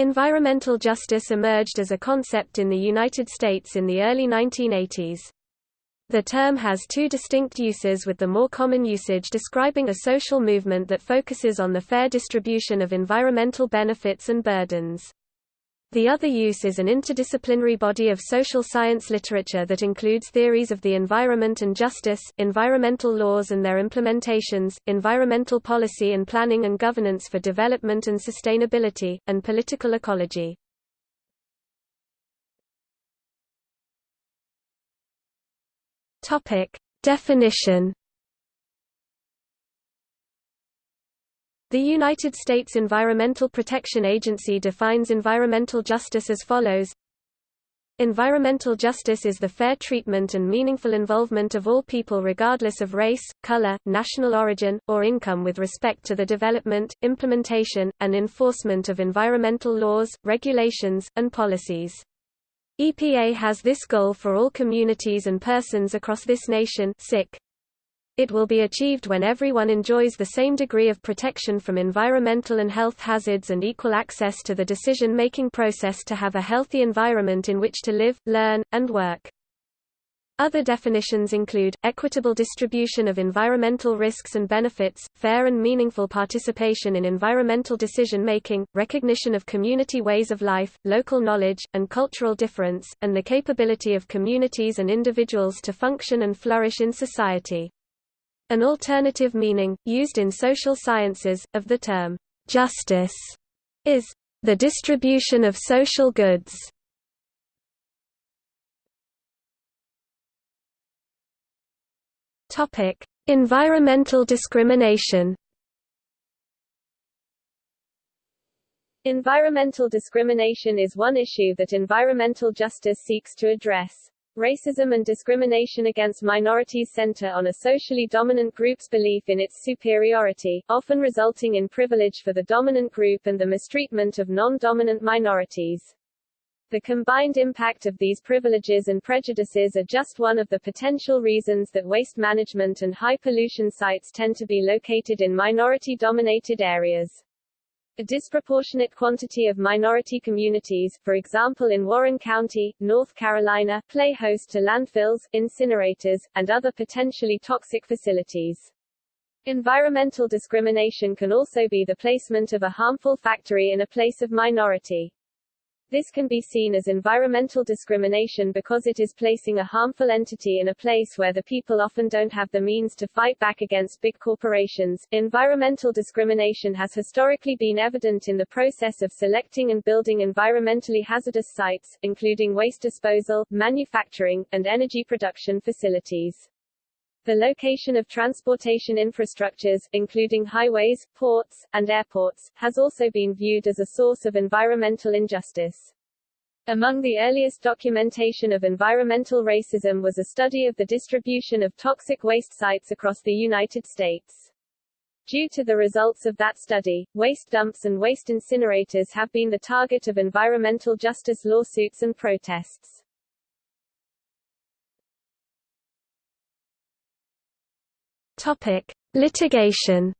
Environmental justice emerged as a concept in the United States in the early 1980s. The term has two distinct uses with the more common usage describing a social movement that focuses on the fair distribution of environmental benefits and burdens. The other use is an interdisciplinary body of social science literature that includes theories of the environment and justice, environmental laws and their implementations, environmental policy and planning and governance for development and sustainability, and political ecology. Definition The United States Environmental Protection Agency defines environmental justice as follows Environmental justice is the fair treatment and meaningful involvement of all people regardless of race, color, national origin, or income with respect to the development, implementation, and enforcement of environmental laws, regulations, and policies. EPA has this goal for all communities and persons across this nation sick. It will be achieved when everyone enjoys the same degree of protection from environmental and health hazards and equal access to the decision-making process to have a healthy environment in which to live, learn, and work. Other definitions include, equitable distribution of environmental risks and benefits, fair and meaningful participation in environmental decision-making, recognition of community ways of life, local knowledge, and cultural difference, and the capability of communities and individuals to function and flourish in society. An alternative meaning, used in social sciences, of the term justice is the distribution of social goods. Topic: Environmental discrimination. Environmental discrimination is one issue that environmental justice seeks to address. Racism and discrimination against minorities center on a socially dominant group's belief in its superiority, often resulting in privilege for the dominant group and the mistreatment of non-dominant minorities. The combined impact of these privileges and prejudices are just one of the potential reasons that waste management and high pollution sites tend to be located in minority-dominated areas. A disproportionate quantity of minority communities, for example in Warren County, North Carolina, play host to landfills, incinerators, and other potentially toxic facilities. Environmental discrimination can also be the placement of a harmful factory in a place of minority. This can be seen as environmental discrimination because it is placing a harmful entity in a place where the people often don't have the means to fight back against big corporations. Environmental discrimination has historically been evident in the process of selecting and building environmentally hazardous sites, including waste disposal, manufacturing, and energy production facilities. The location of transportation infrastructures, including highways, ports, and airports, has also been viewed as a source of environmental injustice. Among the earliest documentation of environmental racism was a study of the distribution of toxic waste sites across the United States. Due to the results of that study, waste dumps and waste incinerators have been the target of environmental justice lawsuits and protests. Topic: Litigation.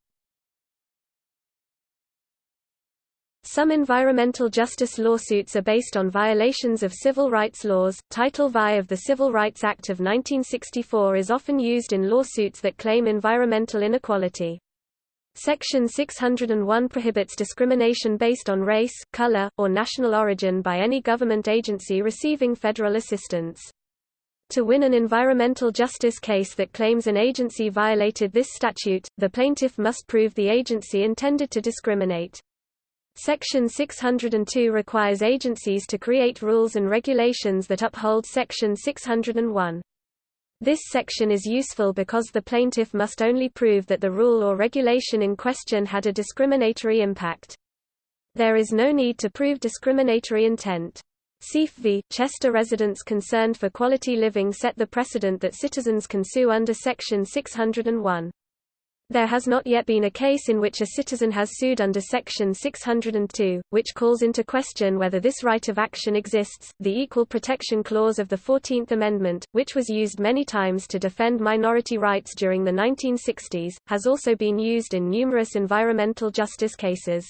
Some environmental justice lawsuits are based on violations of civil rights laws. Title VI of the Civil Rights Act of 1964 is often used in lawsuits that claim environmental inequality. Section 601 prohibits discrimination based on race, color, or national origin by any government agency receiving federal assistance. To win an environmental justice case that claims an agency violated this statute, the plaintiff must prove the agency intended to discriminate. Section 602 requires agencies to create rules and regulations that uphold Section 601. This section is useful because the plaintiff must only prove that the rule or regulation in question had a discriminatory impact. There is no need to prove discriminatory intent. Seif v. Chester residents concerned for quality living set the precedent that citizens can sue under Section 601. There has not yet been a case in which a citizen has sued under Section 602, which calls into question whether this right of action exists. The Equal Protection Clause of the Fourteenth Amendment, which was used many times to defend minority rights during the 1960s, has also been used in numerous environmental justice cases.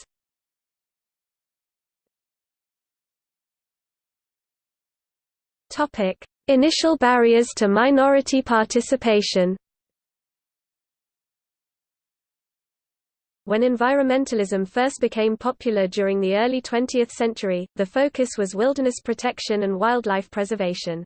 Topic: Initial barriers to minority participation. When environmentalism first became popular during the early 20th century, the focus was wilderness protection and wildlife preservation.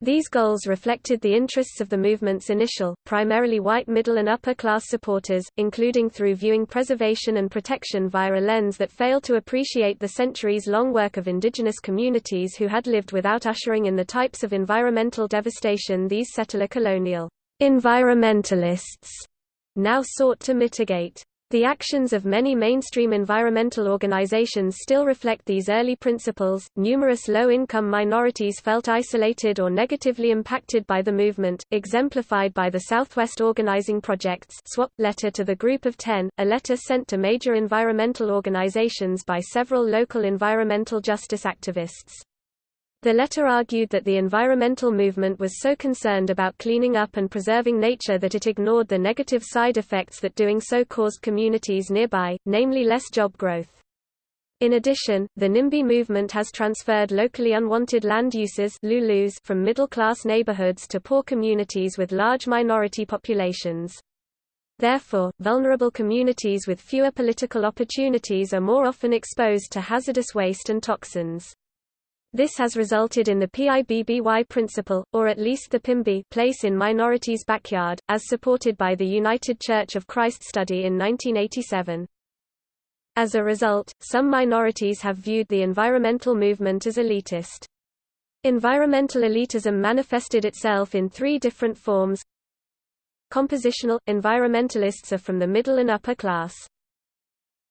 These goals reflected the interests of the movement's initial, primarily white middle and upper class supporters, including through viewing preservation and protection via a lens that failed to appreciate the centuries-long work of indigenous communities who had lived without ushering in the types of environmental devastation these settler colonial environmentalists now sought to mitigate. The actions of many mainstream environmental organizations still reflect these early principles. Numerous low income minorities felt isolated or negatively impacted by the movement, exemplified by the Southwest Organizing Project's SWOP letter to the Group of Ten, a letter sent to major environmental organizations by several local environmental justice activists. The letter argued that the environmental movement was so concerned about cleaning up and preserving nature that it ignored the negative side effects that doing so caused communities nearby, namely less job growth. In addition, the NIMBY movement has transferred locally unwanted land uses from middle-class neighborhoods to poor communities with large minority populations. Therefore, vulnerable communities with fewer political opportunities are more often exposed to hazardous waste and toxins. This has resulted in the PIBBY principle, or at least the PIMBY place in minorities' backyard, as supported by the United Church of Christ study in 1987. As a result, some minorities have viewed the environmental movement as elitist. Environmental elitism manifested itself in three different forms. Compositional – Environmentalists are from the middle and upper class.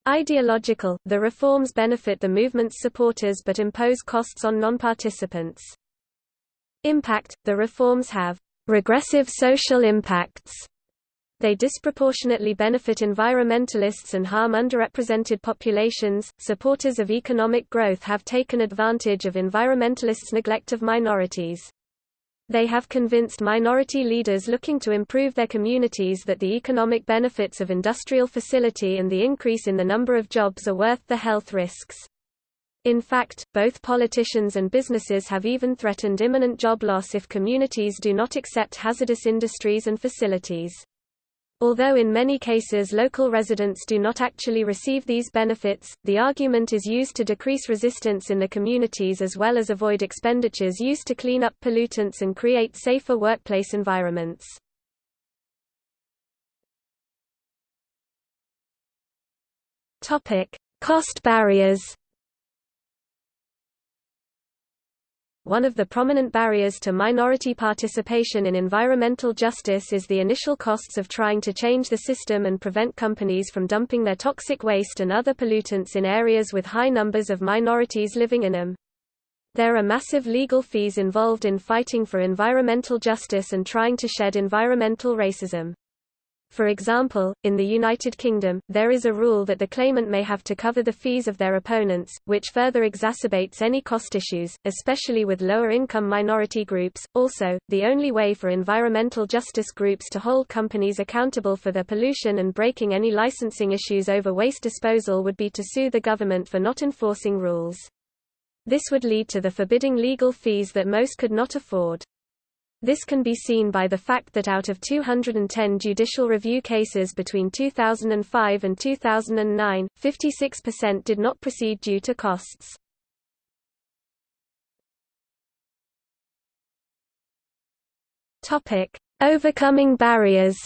Ideological, the reforms benefit the movement's supporters but impose costs on non-participants. Impact, the reforms have regressive social impacts. They disproportionately benefit environmentalists and harm underrepresented populations. Supporters of economic growth have taken advantage of environmentalists' neglect of minorities. They have convinced minority leaders looking to improve their communities that the economic benefits of industrial facility and the increase in the number of jobs are worth the health risks. In fact, both politicians and businesses have even threatened imminent job loss if communities do not accept hazardous industries and facilities. Although in many cases local residents do not actually receive these benefits, the argument is used to decrease resistance in the communities as well as avoid expenditures used to clean up pollutants and create safer workplace environments. Cost barriers One of the prominent barriers to minority participation in environmental justice is the initial costs of trying to change the system and prevent companies from dumping their toxic waste and other pollutants in areas with high numbers of minorities living in them. There are massive legal fees involved in fighting for environmental justice and trying to shed environmental racism. For example, in the United Kingdom, there is a rule that the claimant may have to cover the fees of their opponents, which further exacerbates any cost issues, especially with lower income minority groups. Also, the only way for environmental justice groups to hold companies accountable for their pollution and breaking any licensing issues over waste disposal would be to sue the government for not enforcing rules. This would lead to the forbidding legal fees that most could not afford. This can be seen by the fact that out of 210 judicial review cases between 2005 and 2009, 56% did not proceed due to costs. Overcoming barriers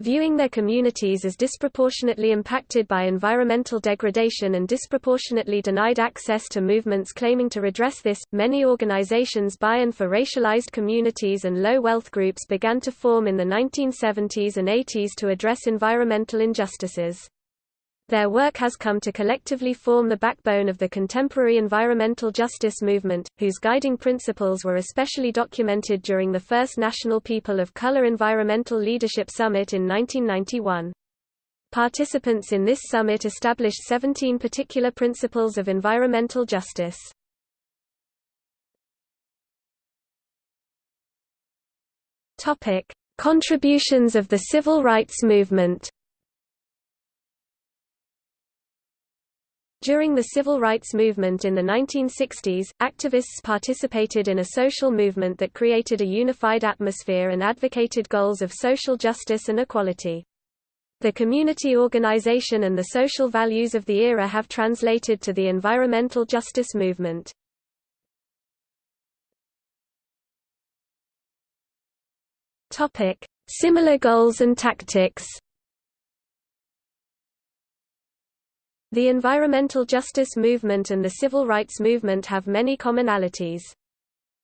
Viewing their communities as disproportionately impacted by environmental degradation and disproportionately denied access to movements claiming to redress this, many organizations by and for racialized communities and low-wealth groups began to form in the 1970s and 80s to address environmental injustices. Their work has come to collectively form the backbone of the contemporary environmental justice movement, whose guiding principles were especially documented during the first National People of Color Environmental Leadership Summit in 1991. Participants in this summit established 17 particular principles of environmental justice. Contributions of the civil rights movement During the civil rights movement in the 1960s, activists participated in a social movement that created a unified atmosphere and advocated goals of social justice and equality. The community organization and the social values of the era have translated to the environmental justice movement. Similar goals and tactics The environmental justice movement and the civil rights movement have many commonalities.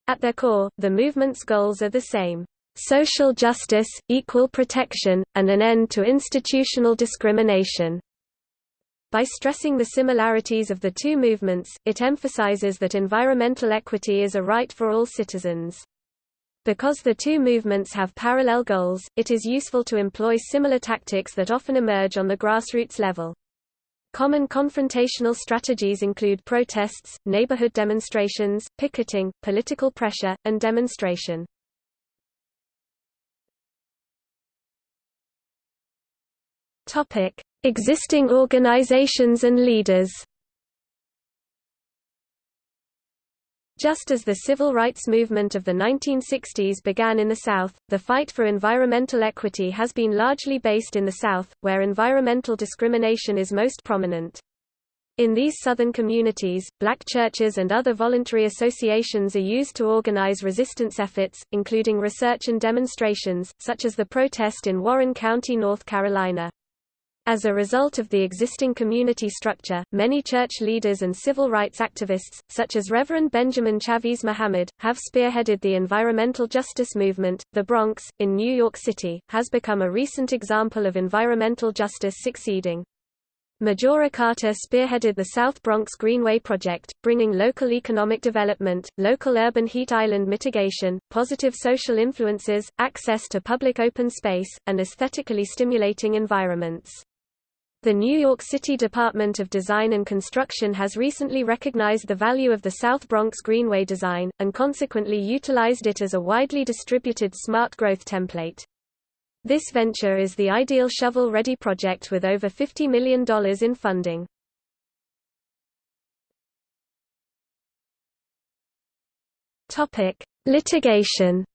At their core, the movement's goals are the same social justice, equal protection, and an end to institutional discrimination. By stressing the similarities of the two movements, it emphasizes that environmental equity is a right for all citizens. Because the two movements have parallel goals, it is useful to employ similar tactics that often emerge on the grassroots level. Common confrontational strategies include protests, neighborhood demonstrations, picketing, political pressure, and demonstration. Topic: Existing organizations and leaders. Just as the civil rights movement of the 1960s began in the South, the fight for environmental equity has been largely based in the South, where environmental discrimination is most prominent. In these southern communities, black churches and other voluntary associations are used to organize resistance efforts, including research and demonstrations, such as the protest in Warren County, North Carolina. As a result of the existing community structure, many church leaders and civil rights activists, such as Reverend Benjamin Chavis Muhammad, have spearheaded the environmental justice movement. The Bronx, in New York City, has become a recent example of environmental justice succeeding. Majora Carter spearheaded the South Bronx Greenway Project, bringing local economic development, local urban heat island mitigation, positive social influences, access to public open space, and aesthetically stimulating environments. The New York City Department of Design and Construction has recently recognized the value of the South Bronx Greenway design, and consequently utilized it as a widely distributed smart growth template. This venture is the ideal shovel-ready project with over $50 million in funding. Litigation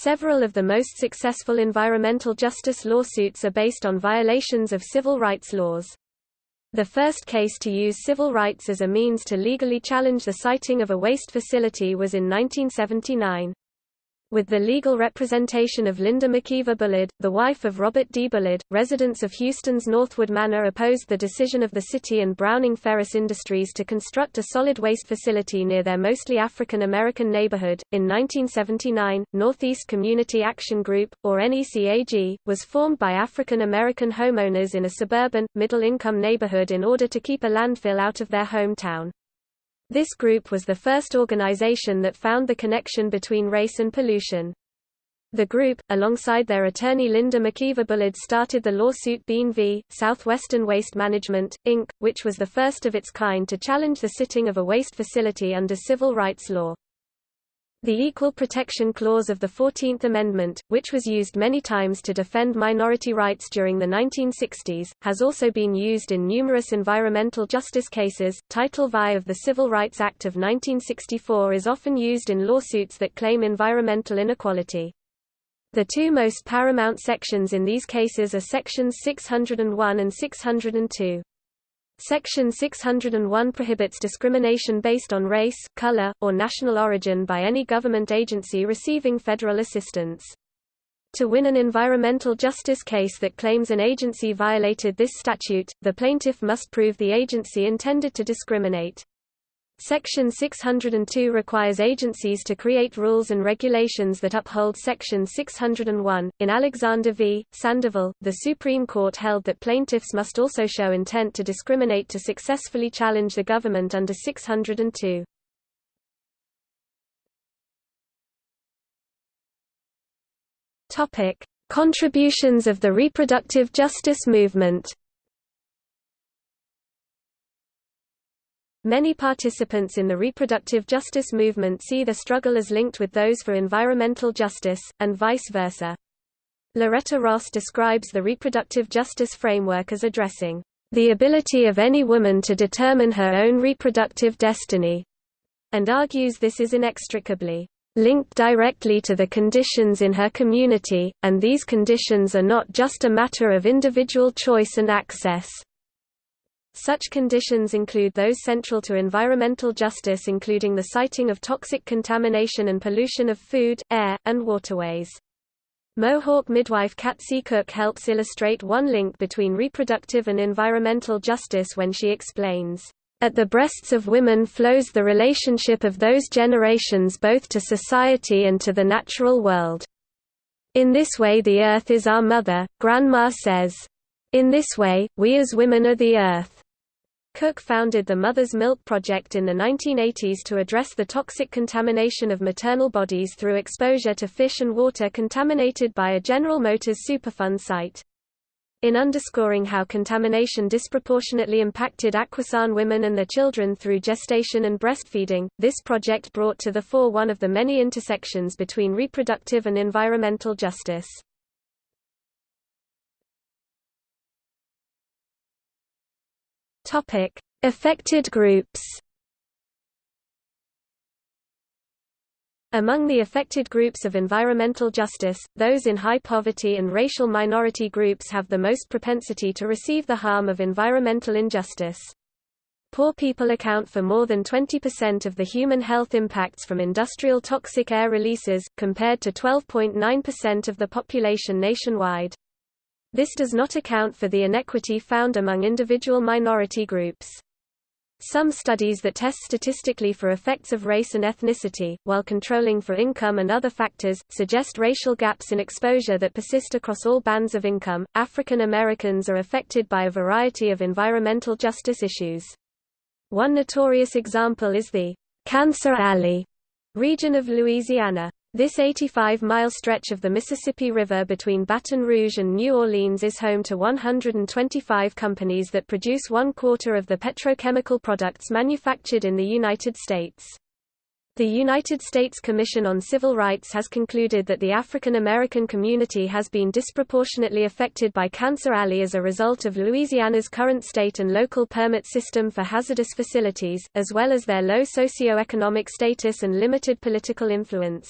Several of the most successful environmental justice lawsuits are based on violations of civil rights laws. The first case to use civil rights as a means to legally challenge the siting of a waste facility was in 1979 with the legal representation of Linda McKeever Bullard, the wife of Robert D. Bullard. Residents of Houston's Northwood Manor opposed the decision of the city and Browning Ferris Industries to construct a solid waste facility near their mostly African American neighborhood. In 1979, Northeast Community Action Group, or NECAG, was formed by African American homeowners in a suburban, middle income neighborhood in order to keep a landfill out of their hometown. This group was the first organization that found the connection between race and pollution. The group, alongside their attorney Linda McKeever Bullard started the lawsuit Bean v. Southwestern Waste Management, Inc., which was the first of its kind to challenge the sitting of a waste facility under civil rights law. The Equal Protection Clause of the Fourteenth Amendment, which was used many times to defend minority rights during the 1960s, has also been used in numerous environmental justice cases. Title VI of the Civil Rights Act of 1964 is often used in lawsuits that claim environmental inequality. The two most paramount sections in these cases are Sections 601 and 602. Section 601 prohibits discrimination based on race, color, or national origin by any government agency receiving federal assistance. To win an environmental justice case that claims an agency violated this statute, the plaintiff must prove the agency intended to discriminate. Section 602 requires agencies to create rules and regulations that uphold Section 601. In Alexander v. Sandoval, the Supreme Court held that plaintiffs must also show intent to discriminate to successfully challenge the government under 602. Topic: Contributions of the reproductive justice movement. Many participants in the reproductive justice movement see the struggle as linked with those for environmental justice, and vice versa. Loretta Ross describes the reproductive justice framework as addressing the ability of any woman to determine her own reproductive destiny, and argues this is inextricably linked directly to the conditions in her community, and these conditions are not just a matter of individual choice and access. Such conditions include those central to environmental justice including the siting of toxic contamination and pollution of food, air, and waterways. Mohawk midwife Katsi Cook helps illustrate one link between reproductive and environmental justice when she explains, "...at the breasts of women flows the relationship of those generations both to society and to the natural world. In this way the earth is our mother," Grandma says. In this way, we as women are the earth. Cook founded the Mother's Milk Project in the 1980s to address the toxic contamination of maternal bodies through exposure to fish and water contaminated by a General Motors Superfund site. In underscoring how contamination disproportionately impacted Akwesasne women and their children through gestation and breastfeeding, this project brought to the fore one of the many intersections between reproductive and environmental justice. Topic: Affected groups. Among the affected groups of environmental justice, those in high poverty and racial minority groups have the most propensity to receive the harm of environmental injustice. Poor people account for more than 20% of the human health impacts from industrial toxic air releases, compared to 12.9% of the population nationwide. This does not account for the inequity found among individual minority groups. Some studies that test statistically for effects of race and ethnicity, while controlling for income and other factors, suggest racial gaps in exposure that persist across all bands of income. African Americans are affected by a variety of environmental justice issues. One notorious example is the Cancer Alley region of Louisiana. This 85-mile stretch of the Mississippi River between Baton Rouge and New Orleans is home to 125 companies that produce one quarter of the petrochemical products manufactured in the United States. The United States Commission on Civil Rights has concluded that the African American community has been disproportionately affected by Cancer Alley as a result of Louisiana's current state and local permit system for hazardous facilities, as well as their low socioeconomic status and limited political influence.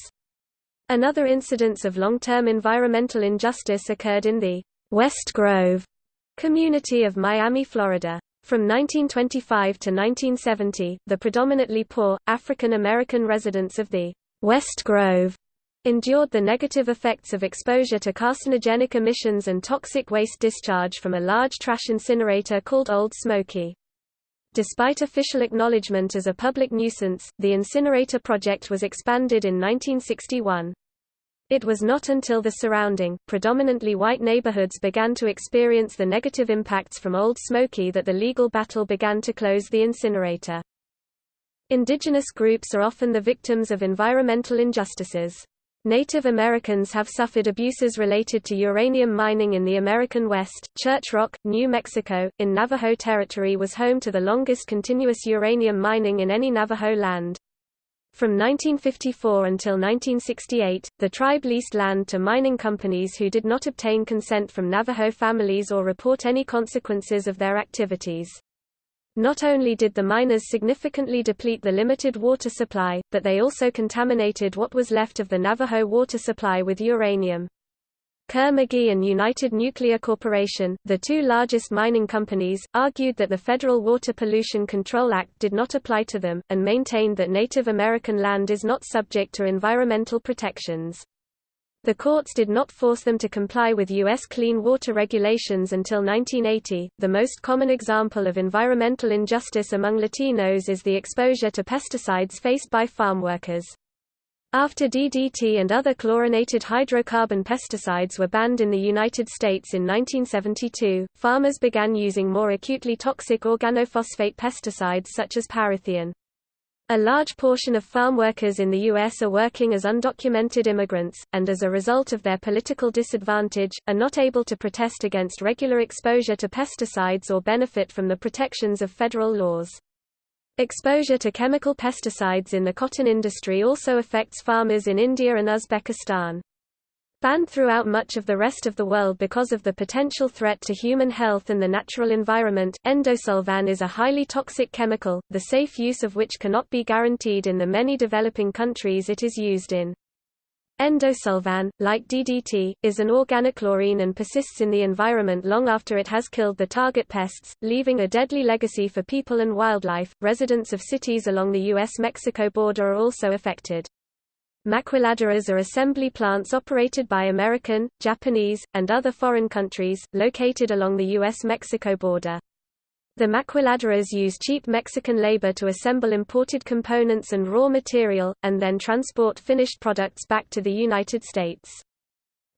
Another incidence of long-term environmental injustice occurred in the West Grove community of Miami, Florida. From 1925 to 1970, the predominantly poor, African American residents of the West Grove endured the negative effects of exposure to carcinogenic emissions and toxic waste discharge from a large trash incinerator called Old Smoky. Despite official acknowledgement as a public nuisance, the incinerator project was expanded in 1961. It was not until the surrounding, predominantly white neighborhoods began to experience the negative impacts from Old Smoky that the legal battle began to close the incinerator. Indigenous groups are often the victims of environmental injustices. Native Americans have suffered abuses related to uranium mining in the American West. Church Rock, New Mexico, in Navajo territory was home to the longest continuous uranium mining in any Navajo land. From 1954 until 1968, the tribe leased land to mining companies who did not obtain consent from Navajo families or report any consequences of their activities. Not only did the miners significantly deplete the limited water supply, but they also contaminated what was left of the Navajo water supply with uranium. Kerr-McGee and United Nuclear Corporation, the two largest mining companies, argued that the Federal Water Pollution Control Act did not apply to them, and maintained that Native American land is not subject to environmental protections. The courts did not force them to comply with U.S. clean water regulations until 1980. The most common example of environmental injustice among Latinos is the exposure to pesticides faced by farm workers. After DDT and other chlorinated hydrocarbon pesticides were banned in the United States in 1972, farmers began using more acutely toxic organophosphate pesticides such as parathion. A large portion of farm workers in the U.S. are working as undocumented immigrants, and as a result of their political disadvantage, are not able to protest against regular exposure to pesticides or benefit from the protections of federal laws. Exposure to chemical pesticides in the cotton industry also affects farmers in India and Uzbekistan. Banned throughout much of the rest of the world because of the potential threat to human health and the natural environment, endosulfan is a highly toxic chemical, the safe use of which cannot be guaranteed in the many developing countries it is used in. Endosulfan, like DDT, is an organochlorine and persists in the environment long after it has killed the target pests, leaving a deadly legacy for people and wildlife. Residents of cities along the US-Mexico border are also affected. Maquiladoras are assembly plants operated by American, Japanese, and other foreign countries, located along the U.S.-Mexico border. The maquiladoras use cheap Mexican labor to assemble imported components and raw material, and then transport finished products back to the United States.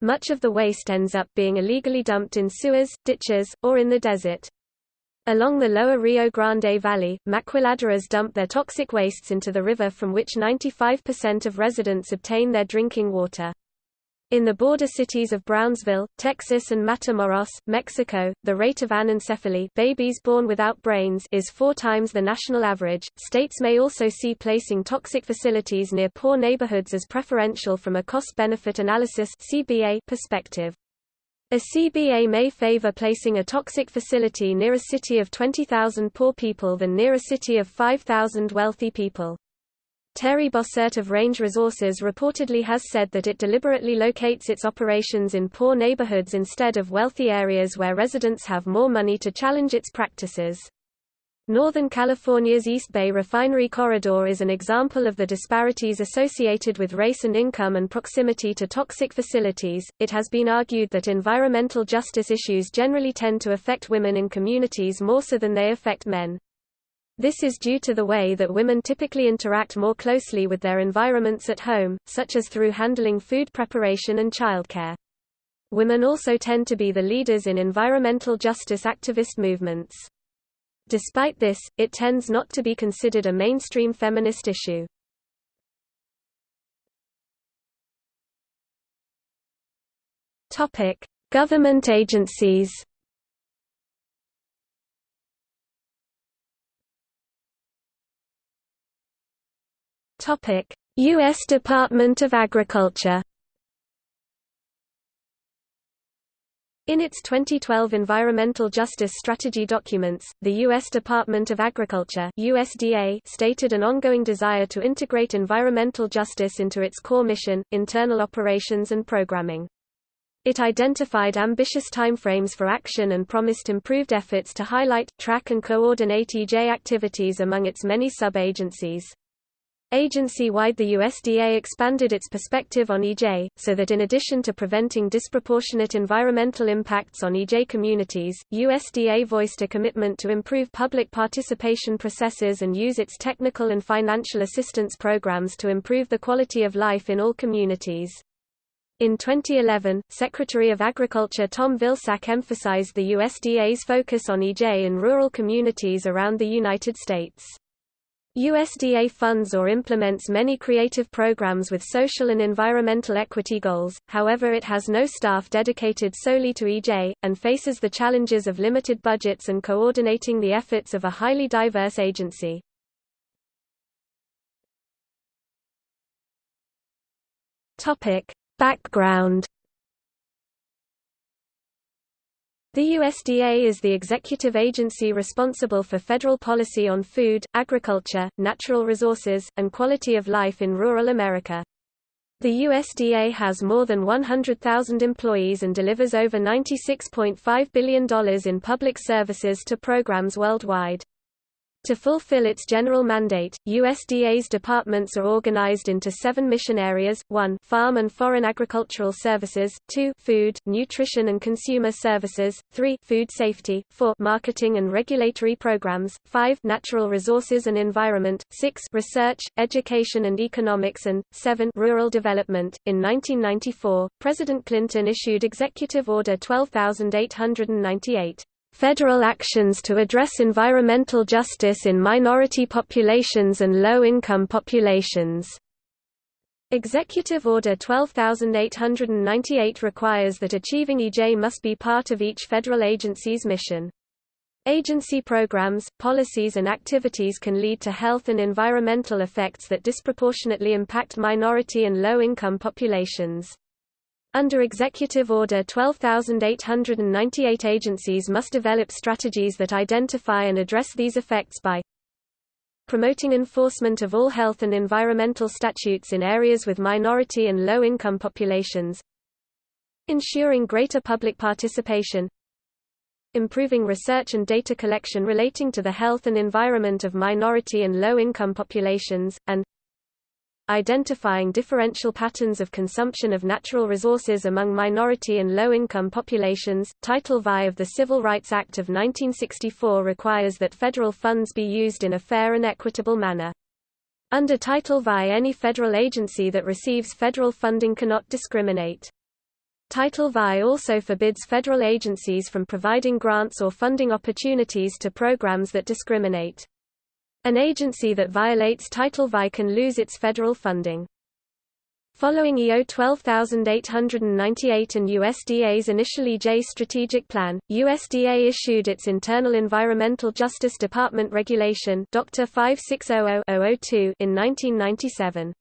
Much of the waste ends up being illegally dumped in sewers, ditches, or in the desert. Along the lower Rio Grande Valley, maquiladoras dump their toxic wastes into the river from which 95% of residents obtain their drinking water. In the border cities of Brownsville, Texas and Matamoros, Mexico, the rate of anencephaly babies born without brains is four times the national average. States may also see placing toxic facilities near poor neighborhoods as preferential from a cost-benefit analysis perspective. A CBA may favor placing a toxic facility near a city of 20,000 poor people than near a city of 5,000 wealthy people. Terry Bossert of Range Resources reportedly has said that it deliberately locates its operations in poor neighborhoods instead of wealthy areas where residents have more money to challenge its practices. Northern California's East Bay refinery corridor is an example of the disparities associated with race and income and proximity to toxic facilities. It has been argued that environmental justice issues generally tend to affect women in communities more so than they affect men. This is due to the way that women typically interact more closely with their environments at home, such as through handling food preparation and childcare. Women also tend to be the leaders in environmental justice activist movements. Despite this, it tends not to be considered a mainstream feminist issue. Topic: Government agencies. Topic: US Department of Agriculture. In its 2012 Environmental Justice Strategy documents, the U.S. Department of Agriculture USDA stated an ongoing desire to integrate environmental justice into its core mission, internal operations and programming. It identified ambitious timeframes for action and promised improved efforts to highlight, track and coordinate EJ activities among its many sub-agencies. Agency-wide the USDA expanded its perspective on EJ, so that in addition to preventing disproportionate environmental impacts on EJ communities, USDA voiced a commitment to improve public participation processes and use its technical and financial assistance programs to improve the quality of life in all communities. In 2011, Secretary of Agriculture Tom Vilsack emphasized the USDA's focus on EJ in rural communities around the United States. USDA funds or implements many creative programs with social and environmental equity goals, however it has no staff dedicated solely to EJ, and faces the challenges of limited budgets and coordinating the efforts of a highly diverse agency. Background The USDA is the executive agency responsible for federal policy on food, agriculture, natural resources, and quality of life in rural America. The USDA has more than 100,000 employees and delivers over $96.5 billion in public services to programs worldwide. To fulfill its general mandate, USDA's departments are organized into seven mission areas, 1 farm and foreign agricultural services, 2 food, nutrition and consumer services, 3 food safety, 4 marketing and regulatory programs, 5 natural resources and environment, 6 research, education and economics and 7 rural development. In 1994, President Clinton issued Executive Order 12898. Federal actions to address environmental justice in minority populations and low-income populations. Executive Order 12898 requires that achieving EJ must be part of each federal agency's mission. Agency programs, policies and activities can lead to health and environmental effects that disproportionately impact minority and low-income populations. Under Executive Order 12898 agencies must develop strategies that identify and address these effects by promoting enforcement of all health and environmental statutes in areas with minority and low-income populations ensuring greater public participation improving research and data collection relating to the health and environment of minority and low-income populations, and identifying differential patterns of consumption of natural resources among minority and low-income populations. Title VI of the Civil Rights Act of 1964 requires that federal funds be used in a fair and equitable manner. Under Title VI any federal agency that receives federal funding cannot discriminate. Title VI also forbids federal agencies from providing grants or funding opportunities to programs that discriminate. An agency that violates Title VI can lose its federal funding. Following EO 12898 and USDA's initial EJ strategic plan, USDA issued its internal Environmental Justice Department Regulation Dr. 5600 in 1997.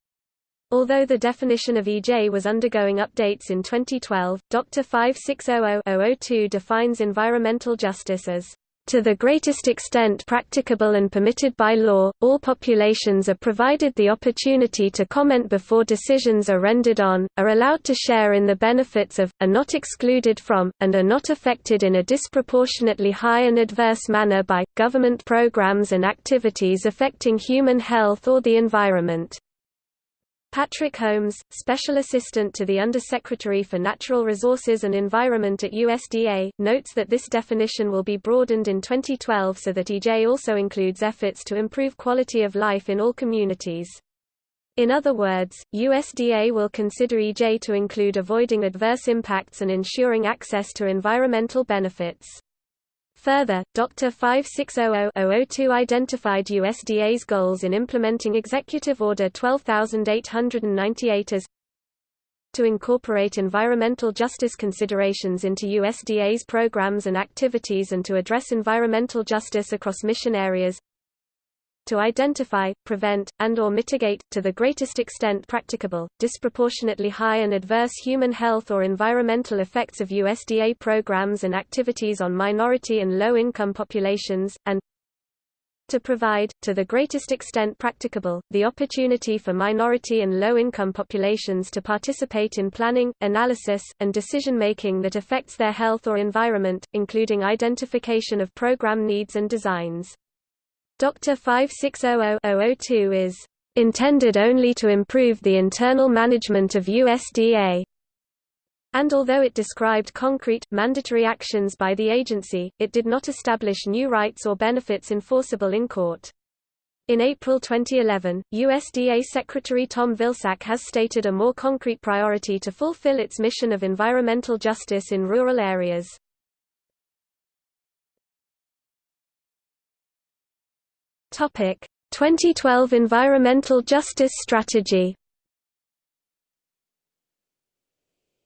Although the definition of EJ was undergoing updates in 2012, Dr. 5600 defines environmental justice as to the greatest extent practicable and permitted by law, all populations are provided the opportunity to comment before decisions are rendered on, are allowed to share in the benefits of, are not excluded from, and are not affected in a disproportionately high and adverse manner by, government programs and activities affecting human health or the environment. Patrick Holmes, Special Assistant to the Undersecretary for Natural Resources and Environment at USDA, notes that this definition will be broadened in 2012 so that EJ also includes efforts to improve quality of life in all communities. In other words, USDA will consider EJ to include avoiding adverse impacts and ensuring access to environmental benefits. Further, Dr. 5600-002 identified USDA's goals in implementing Executive Order 12898 as to incorporate environmental justice considerations into USDA's programs and activities and to address environmental justice across mission areas to identify, prevent, and or mitigate, to the greatest extent practicable, disproportionately high and adverse human health or environmental effects of USDA programs and activities on minority and low-income populations, and to provide, to the greatest extent practicable, the opportunity for minority and low-income populations to participate in planning, analysis, and decision-making that affects their health or environment, including identification of program needs and designs. Dr. 5600-002 is intended only to improve the internal management of USDA. And although it described concrete, mandatory actions by the agency, it did not establish new rights or benefits enforceable in court. In April 2011, USDA Secretary Tom Vilsack has stated a more concrete priority to fulfill its mission of environmental justice in rural areas. 2012 Environmental Justice Strategy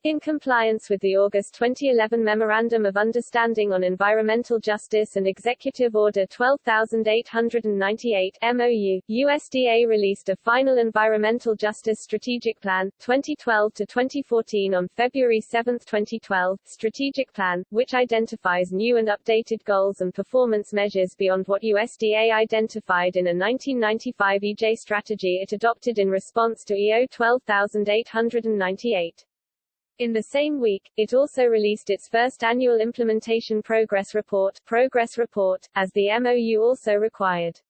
In compliance with the August 2011 Memorandum of Understanding on Environmental Justice and Executive Order 12898 MOU, USDA released a final Environmental Justice Strategic Plan, 2012 to 2014 on February 7, 2012, strategic plan, which identifies new and updated goals and performance measures beyond what USDA identified in a 1995 EJ strategy it adopted in response to EO 12898. In the same week, it also released its first annual Implementation Progress Report, Progress Report, as the MOU also required.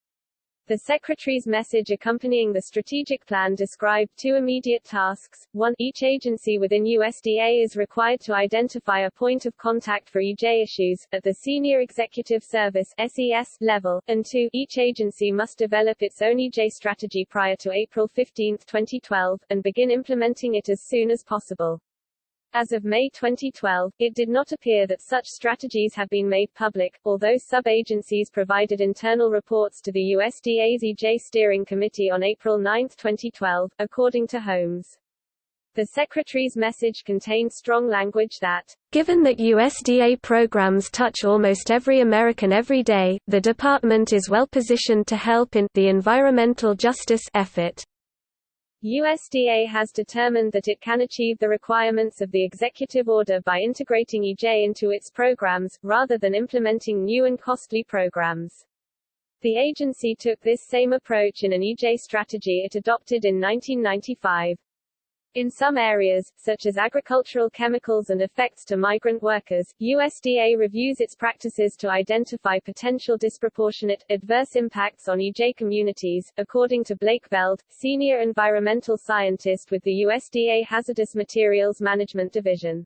The Secretary's message accompanying the strategic plan described two immediate tasks. One, each agency within USDA is required to identify a point of contact for EJ issues, at the Senior Executive Service SES level, and two, each agency must develop its own EJ strategy prior to April 15, 2012, and begin implementing it as soon as possible. As of May 2012, it did not appear that such strategies have been made public, although sub-agencies provided internal reports to the USDA's EJ Steering Committee on April 9, 2012, according to Holmes. The Secretary's message contained strong language that, Given that USDA programs touch almost every American every day, the Department is well positioned to help in the environmental justice effort. USDA has determined that it can achieve the requirements of the executive order by integrating EJ into its programs, rather than implementing new and costly programs. The agency took this same approach in an EJ strategy it adopted in 1995. In some areas, such as agricultural chemicals and effects to migrant workers, USDA reviews its practices to identify potential disproportionate, adverse impacts on EJ communities, according to Blake Veld, senior environmental scientist with the USDA Hazardous Materials Management Division.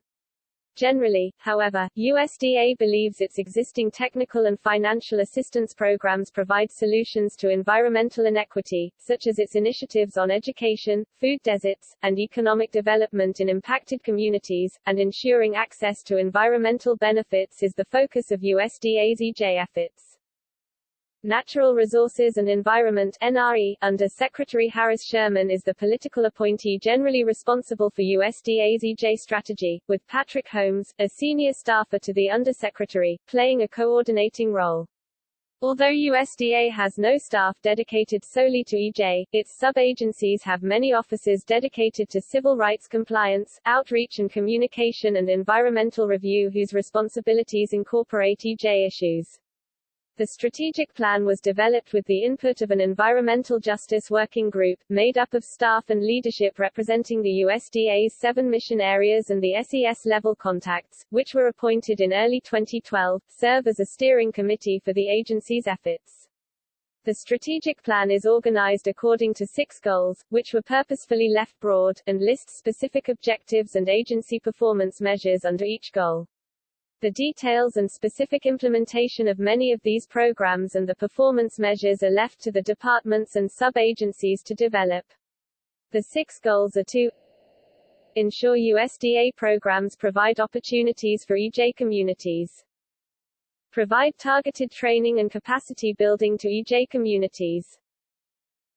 Generally, however, USDA believes its existing technical and financial assistance programs provide solutions to environmental inequity, such as its initiatives on education, food deserts, and economic development in impacted communities, and ensuring access to environmental benefits is the focus of USDA's EJ efforts. Natural Resources and Environment NRE, under Secretary Harris Sherman is the political appointee generally responsible for USDA's EJ strategy, with Patrick Holmes, a senior staffer to the Undersecretary, playing a coordinating role. Although USDA has no staff dedicated solely to EJ, its sub-agencies have many offices dedicated to civil rights compliance, outreach and communication and environmental review whose responsibilities incorporate EJ issues. The strategic plan was developed with the input of an environmental justice working group, made up of staff and leadership representing the USDA's seven mission areas and the SES-level contacts, which were appointed in early 2012, serve as a steering committee for the agency's efforts. The strategic plan is organized according to six goals, which were purposefully left broad, and lists specific objectives and agency performance measures under each goal. The details and specific implementation of many of these programs and the performance measures are left to the departments and sub-agencies to develop. The six goals are to ensure USDA programs provide opportunities for EJ communities, provide targeted training and capacity building to EJ communities,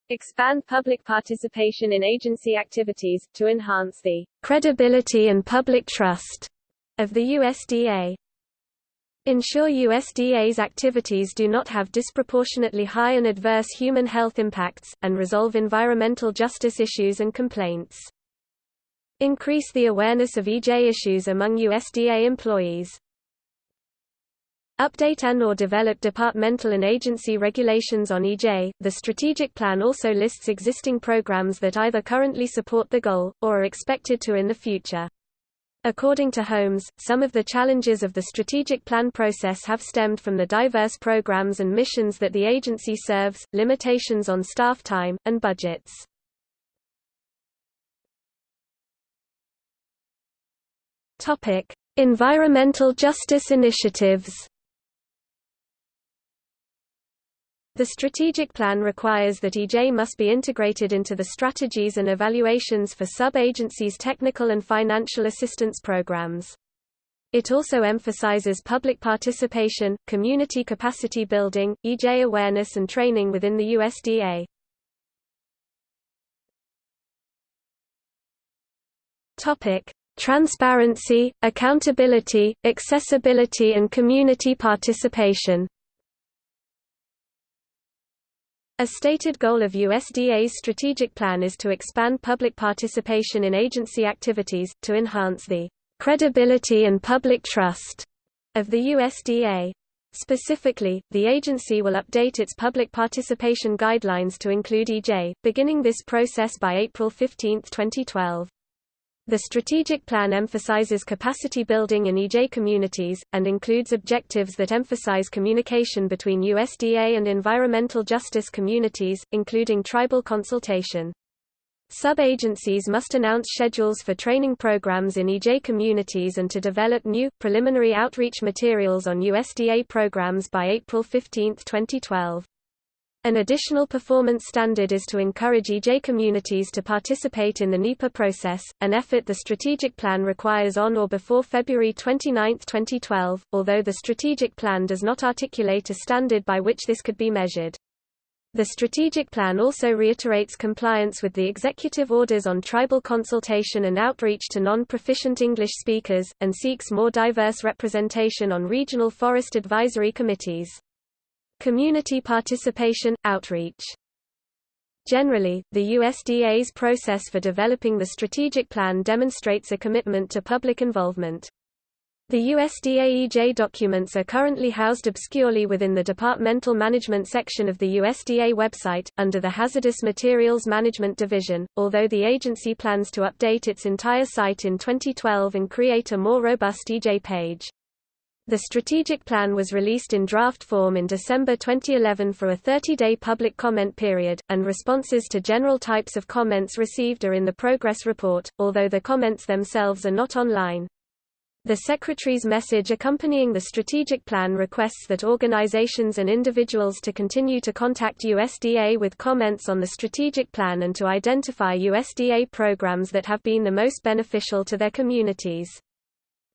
expand public participation in agency activities, to enhance the credibility and public trust of the USDA. Ensure USDA's activities do not have disproportionately high and adverse human health impacts, and resolve environmental justice issues and complaints. Increase the awareness of EJ issues among USDA employees. Update and or develop departmental and agency regulations on EJ. The strategic plan also lists existing programs that either currently support the goal, or are expected to in the future. According to Holmes, some of the challenges of the strategic plan process have stemmed from the diverse programs and missions that the agency serves, limitations on staff time, and budgets. Environmental justice initiatives The strategic plan requires that EJ must be integrated into the strategies and evaluations for sub-agencies' technical and financial assistance programs. It also emphasizes public participation, community capacity building, EJ awareness and training within the USDA. Transparency, accountability, accessibility and community participation. A stated goal of USDA's strategic plan is to expand public participation in agency activities, to enhance the credibility and public trust of the USDA. Specifically, the agency will update its public participation guidelines to include EJ, beginning this process by April 15, 2012. The strategic plan emphasizes capacity building in EJ communities, and includes objectives that emphasize communication between USDA and environmental justice communities, including tribal consultation. Sub-agencies must announce schedules for training programs in EJ communities and to develop new, preliminary outreach materials on USDA programs by April 15, 2012. An additional performance standard is to encourage EJ communities to participate in the NEPA process, an effort the strategic plan requires on or before February 29, 2012, although the strategic plan does not articulate a standard by which this could be measured. The strategic plan also reiterates compliance with the executive orders on tribal consultation and outreach to non-proficient English speakers, and seeks more diverse representation on regional forest advisory committees. Community participation, outreach Generally, the USDA's process for developing the strategic plan demonstrates a commitment to public involvement. The USDA EJ documents are currently housed obscurely within the Departmental Management section of the USDA website, under the Hazardous Materials Management Division, although the agency plans to update its entire site in 2012 and create a more robust EJ page. The strategic plan was released in draft form in December 2011 for a 30-day public comment period, and responses to general types of comments received are in the progress report, although the comments themselves are not online. The Secretary's message accompanying the strategic plan requests that organizations and individuals to continue to contact USDA with comments on the strategic plan and to identify USDA programs that have been the most beneficial to their communities.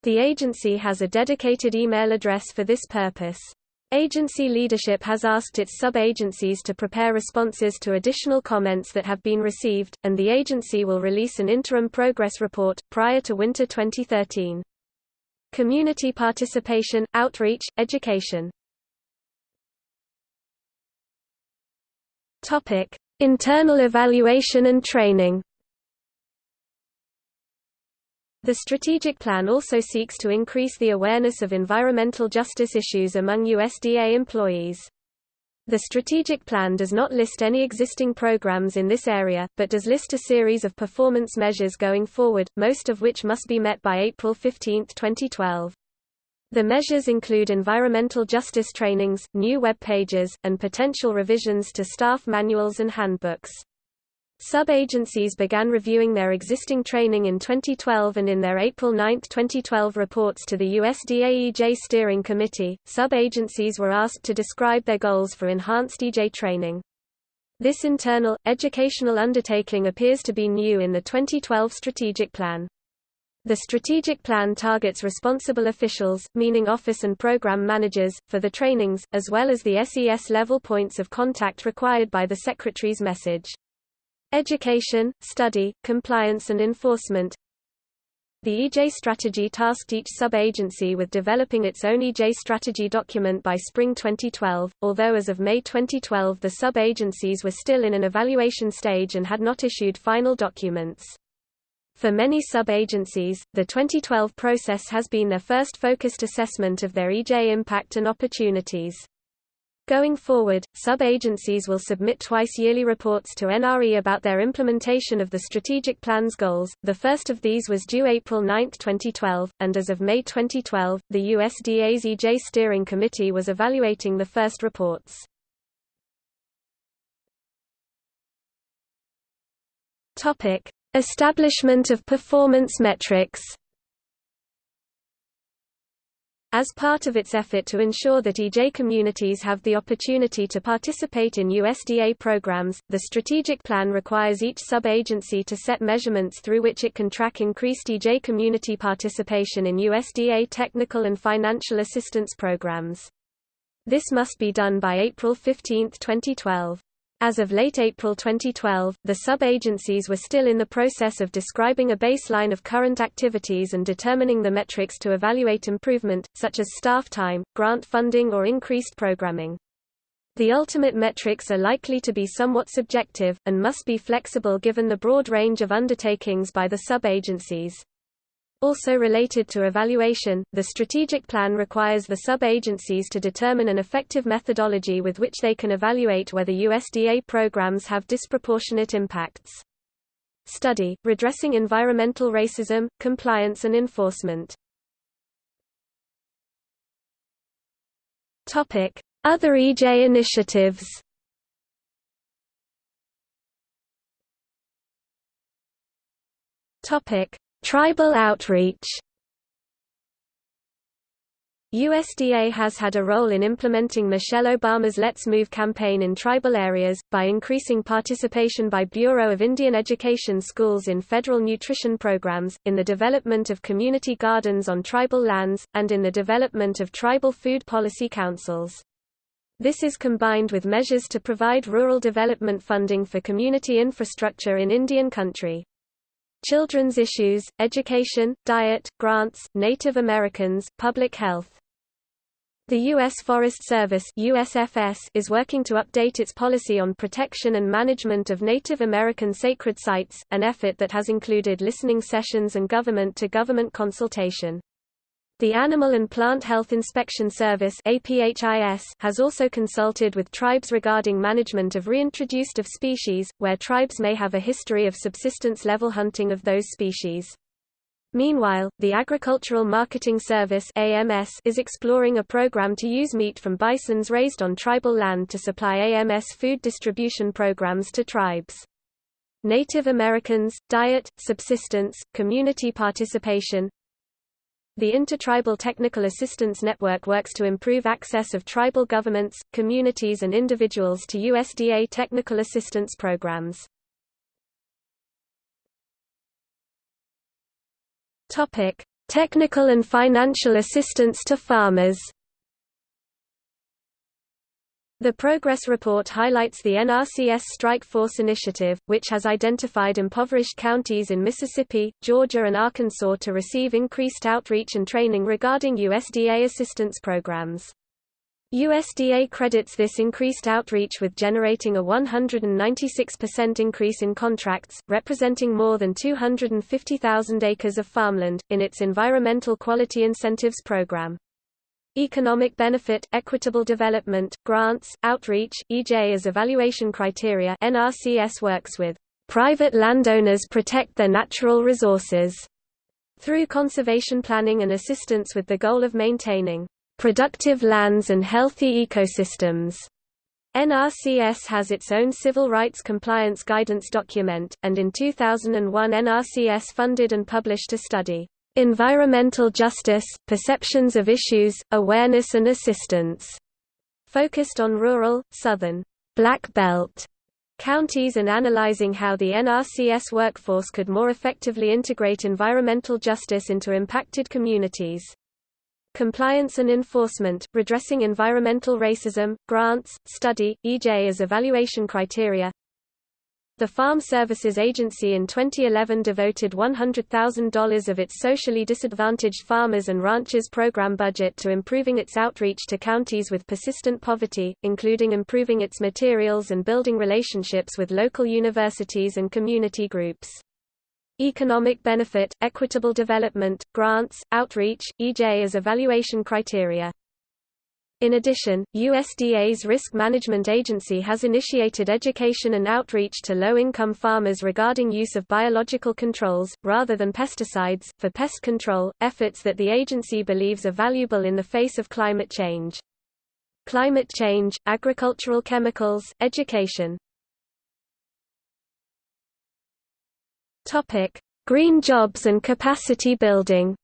The agency has a dedicated email address for this purpose. Agency leadership has asked its sub-agencies to prepare responses to additional comments that have been received, and the agency will release an interim progress report, prior to winter 2013. Community participation, outreach, education. Internal evaluation and training The strategic plan also seeks to increase the awareness of environmental justice issues among USDA employees. The strategic plan does not list any existing programs in this area, but does list a series of performance measures going forward, most of which must be met by April 15, 2012. The measures include environmental justice trainings, new web pages, and potential revisions to staff manuals and handbooks. Sub-agencies began reviewing their existing training in 2012 and in their April 9, 2012 reports to the USDA EJ Steering Committee, sub-agencies were asked to describe their goals for enhanced EJ training. This internal, educational undertaking appears to be new in the 2012 strategic plan. The strategic plan targets responsible officials, meaning office and program managers, for the trainings, as well as the SES level points of contact required by the Secretary's message. Education, study, compliance and enforcement The EJ strategy tasked each sub-agency with developing its own EJ strategy document by spring 2012, although as of May 2012 the sub-agencies were still in an evaluation stage and had not issued final documents. For many sub-agencies, the 2012 process has been their first focused assessment of their EJ impact and opportunities. Going forward, sub-agencies will submit twice-yearly reports to NRE about their implementation of the strategic plan's goals. The first of these was due April 9, 2012, and as of May 2012, the USDA's EJ Steering Committee was evaluating the first reports. Topic: Establishment of performance metrics. As part of its effort to ensure that EJ communities have the opportunity to participate in USDA programs, the strategic plan requires each sub-agency to set measurements through which it can track increased EJ community participation in USDA technical and financial assistance programs. This must be done by April 15, 2012. As of late April 2012, the sub-agencies were still in the process of describing a baseline of current activities and determining the metrics to evaluate improvement, such as staff time, grant funding or increased programming. The ultimate metrics are likely to be somewhat subjective, and must be flexible given the broad range of undertakings by the sub-agencies. Also related to evaluation, the strategic plan requires the sub-agencies to determine an effective methodology with which they can evaluate whether USDA programs have disproportionate impacts. Study, Redressing Environmental Racism, Compliance and Enforcement. Other EJ initiatives. Topic Tribal outreach USDA has had a role in implementing Michelle Obama's Let's Move campaign in tribal areas, by increasing participation by Bureau of Indian Education schools in federal nutrition programs, in the development of community gardens on tribal lands, and in the development of tribal food policy councils. This is combined with measures to provide rural development funding for community infrastructure in Indian country. Children's issues, education, diet, grants, Native Americans, public health. The U.S. Forest Service USFS is working to update its policy on protection and management of Native American sacred sites, an effort that has included listening sessions and government-to-government -government consultation. The Animal and Plant Health Inspection Service has also consulted with tribes regarding management of reintroduced of species, where tribes may have a history of subsistence-level hunting of those species. Meanwhile, the Agricultural Marketing Service is exploring a program to use meat from bisons raised on tribal land to supply AMS food distribution programs to tribes. Native Americans, diet, subsistence, community participation, the Intertribal Technical Assistance Network works to improve access of tribal governments, communities and individuals to USDA technical assistance programs. Topic: Technical and financial assistance to farmers. The Progress Report highlights the NRCS Strike Force Initiative, which has identified impoverished counties in Mississippi, Georgia and Arkansas to receive increased outreach and training regarding USDA assistance programs. USDA credits this increased outreach with generating a 196% increase in contracts, representing more than 250,000 acres of farmland, in its Environmental Quality Incentives Program. Economic benefit, equitable development, grants, outreach, EJ as evaluation criteria NRCS works with private landowners protect their natural resources through conservation planning and assistance with the goal of maintaining productive lands and healthy ecosystems. NRCS has its own civil rights compliance guidance document, and in 2001 NRCS funded and published a study, "'Environmental Justice, Perceptions of Issues, Awareness and Assistance' focused on rural, southern, Black Belt counties and analyzing how the NRCS workforce could more effectively integrate environmental justice into impacted communities. Compliance and enforcement, redressing environmental racism, grants, study, EJ as evaluation criteria. The Farm Services Agency in 2011 devoted $100,000 of its socially disadvantaged farmers and ranchers program budget to improving its outreach to counties with persistent poverty, including improving its materials and building relationships with local universities and community groups. Economic benefit, equitable development, grants, outreach, EJ as evaluation criteria. In addition, USDA's Risk Management Agency has initiated education and outreach to low-income farmers regarding use of biological controls, rather than pesticides, for pest control, efforts that the agency believes are valuable in the face of climate change. Climate change, agricultural chemicals, education Green jobs and capacity building.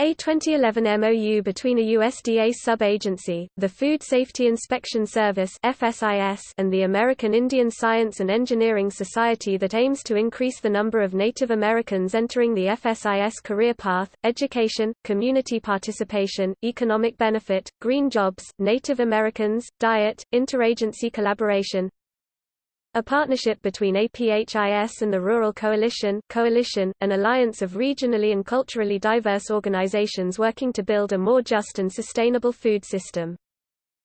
A 2011 MOU between a USDA sub-agency, the Food Safety Inspection Service (FSIS), and the American Indian Science and Engineering Society that aims to increase the number of Native Americans entering the FSIS career path, education, community participation, economic benefit, green jobs, Native Americans, diet, interagency collaboration, a partnership between APHIS and the Rural Coalition, Coalition, an alliance of regionally and culturally diverse organizations working to build a more just and sustainable food system.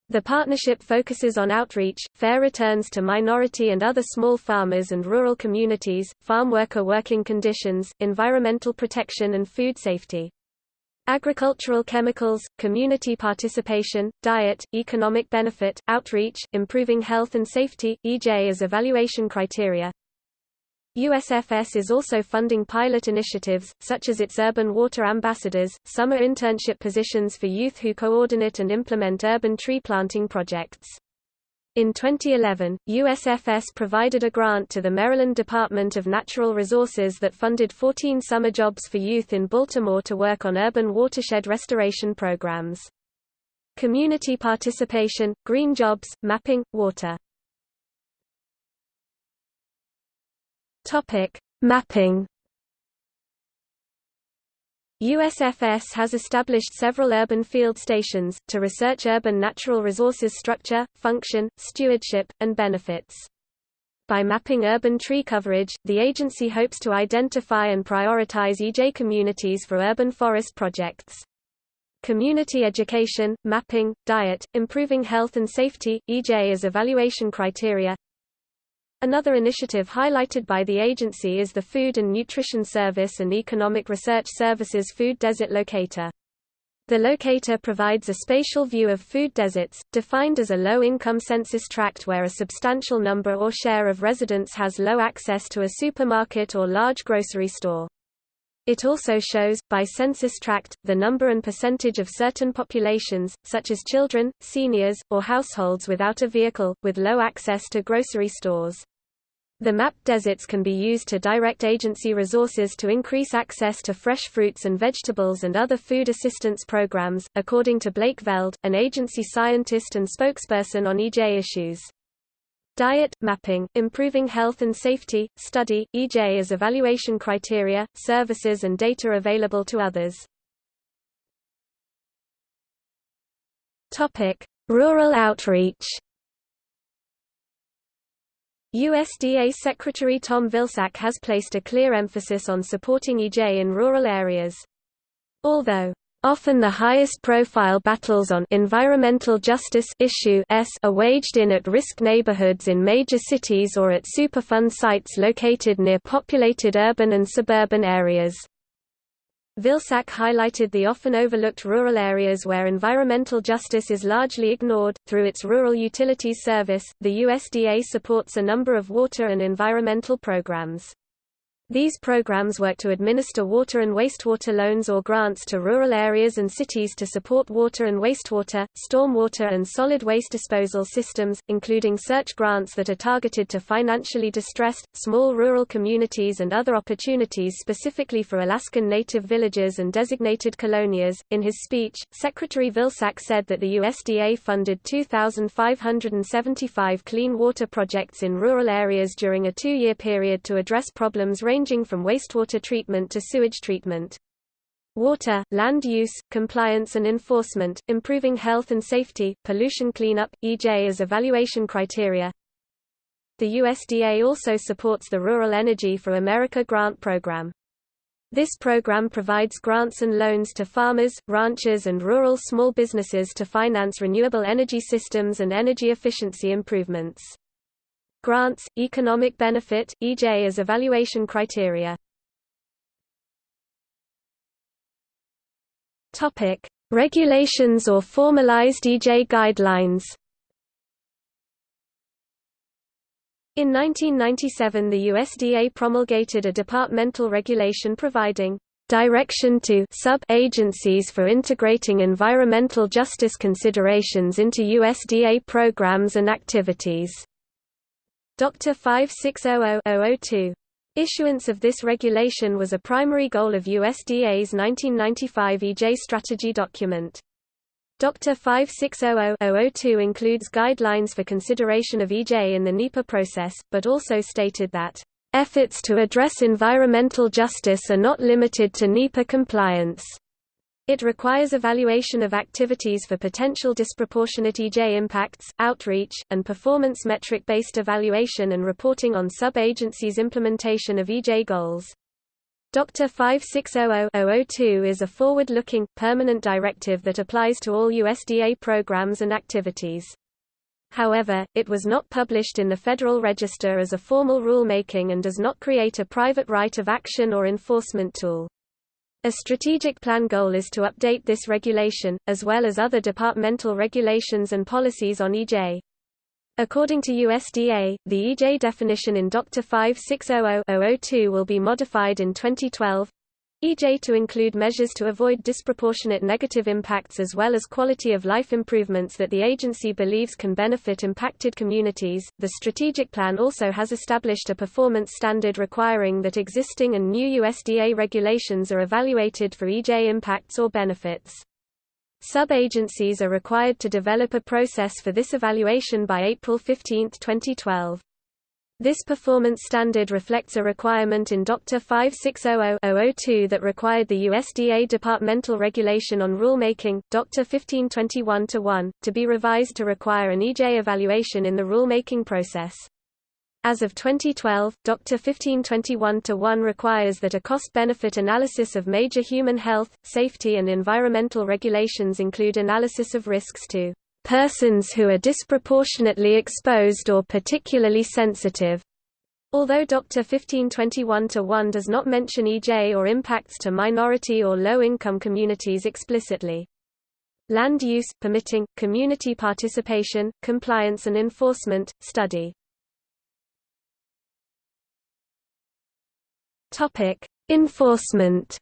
The partnership focuses on outreach, fair returns to minority and other small farmers and rural communities, farm worker working conditions, environmental protection and food safety. Agricultural chemicals, community participation, diet, economic benefit, outreach, improving health and safety, EJ as evaluation criteria. USFS is also funding pilot initiatives, such as its Urban Water Ambassadors, summer internship positions for youth who coordinate and implement urban tree planting projects. In 2011, USFS provided a grant to the Maryland Department of Natural Resources that funded 14 summer jobs for youth in Baltimore to work on urban watershed restoration programs. Community participation, green jobs, mapping, water. Topic: Mapping USFS has established several urban field stations, to research urban natural resources structure, function, stewardship, and benefits. By mapping urban tree coverage, the agency hopes to identify and prioritize EJ communities for urban forest projects. community education, mapping, diet, improving health and safety, EJ as evaluation criteria. Another initiative highlighted by the agency is the Food and Nutrition Service and Economic Research Services Food Desert Locator. The locator provides a spatial view of food deserts, defined as a low-income census tract where a substantial number or share of residents has low access to a supermarket or large grocery store. It also shows, by census tract, the number and percentage of certain populations, such as children, seniors, or households without a vehicle, with low access to grocery stores. The mapped deserts can be used to direct agency resources to increase access to fresh fruits and vegetables and other food assistance programs, according to Blake Veld, an agency scientist and spokesperson on EJ issues. Diet, mapping, improving health and safety, study, EJ as evaluation criteria, services and data available to others. Rural outreach USDA Secretary Tom Vilsack has placed a clear emphasis on supporting EJ in rural areas. Although Often the highest profile battles on environmental justice issue are waged in at-risk neighborhoods in major cities or at Superfund sites located near populated urban and suburban areas. Vilsack highlighted the often overlooked rural areas where environmental justice is largely ignored. Through its Rural Utilities Service, the USDA supports a number of water and environmental programs. These programs work to administer water and wastewater loans or grants to rural areas and cities to support water and wastewater, stormwater and solid waste disposal systems, including search grants that are targeted to financially distressed, small rural communities and other opportunities specifically for Alaskan Native villages and designated colonias. In his speech, Secretary Vilsack said that the USDA funded 2,575 clean water projects in rural areas during a two-year period to address problems ranging ranging from wastewater treatment to sewage treatment. Water, land use, compliance and enforcement, improving health and safety, pollution cleanup, EJ as evaluation criteria. The USDA also supports the Rural Energy for America grant program. This program provides grants and loans to farmers, ranchers and rural small businesses to finance renewable energy systems and energy efficiency improvements. Grants, economic benefit, EJ as evaluation criteria. Regulations or formalized EJ guidelines. In 1997 the USDA promulgated a departmental regulation providing direction to sub-agencies for integrating environmental justice considerations into USDA programs and activities. Dr. 5600-002. Issuance of this regulation was a primary goal of USDA's 1995 EJ strategy document. Dr. 5600-002 includes guidelines for consideration of EJ in the NEPA process, but also stated that, "...efforts to address environmental justice are not limited to NEPA compliance." It requires evaluation of activities for potential disproportionate EJ impacts, outreach, and performance metric-based evaluation and reporting on sub-agencies' implementation of EJ goals. Dr. 5600-002 is a forward-looking, permanent directive that applies to all USDA programs and activities. However, it was not published in the Federal Register as a formal rulemaking and does not create a private right of action or enforcement tool. A strategic plan goal is to update this regulation, as well as other departmental regulations and policies on EJ. According to USDA, the EJ definition in Dr. 5600-002 will be modified in 2012, EJ to include measures to avoid disproportionate negative impacts as well as quality of life improvements that the agency believes can benefit impacted communities. The strategic plan also has established a performance standard requiring that existing and new USDA regulations are evaluated for EJ impacts or benefits. Sub-agencies are required to develop a process for this evaluation by April 15, 2012. This performance standard reflects a requirement in Dr. 5600-002 that required the USDA Departmental Regulation on Rulemaking, Dr. 1521-1, to be revised to require an EJ evaluation in the rulemaking process. As of 2012, Dr. 1521-1 requires that a cost-benefit analysis of major human health, safety and environmental regulations include analysis of risks to persons who are disproportionately exposed or particularly sensitive. Although Dr. 1521-1 does not mention EJ or impacts to minority or low-income communities explicitly. Land use, permitting, community participation, compliance and enforcement, study Enforcement.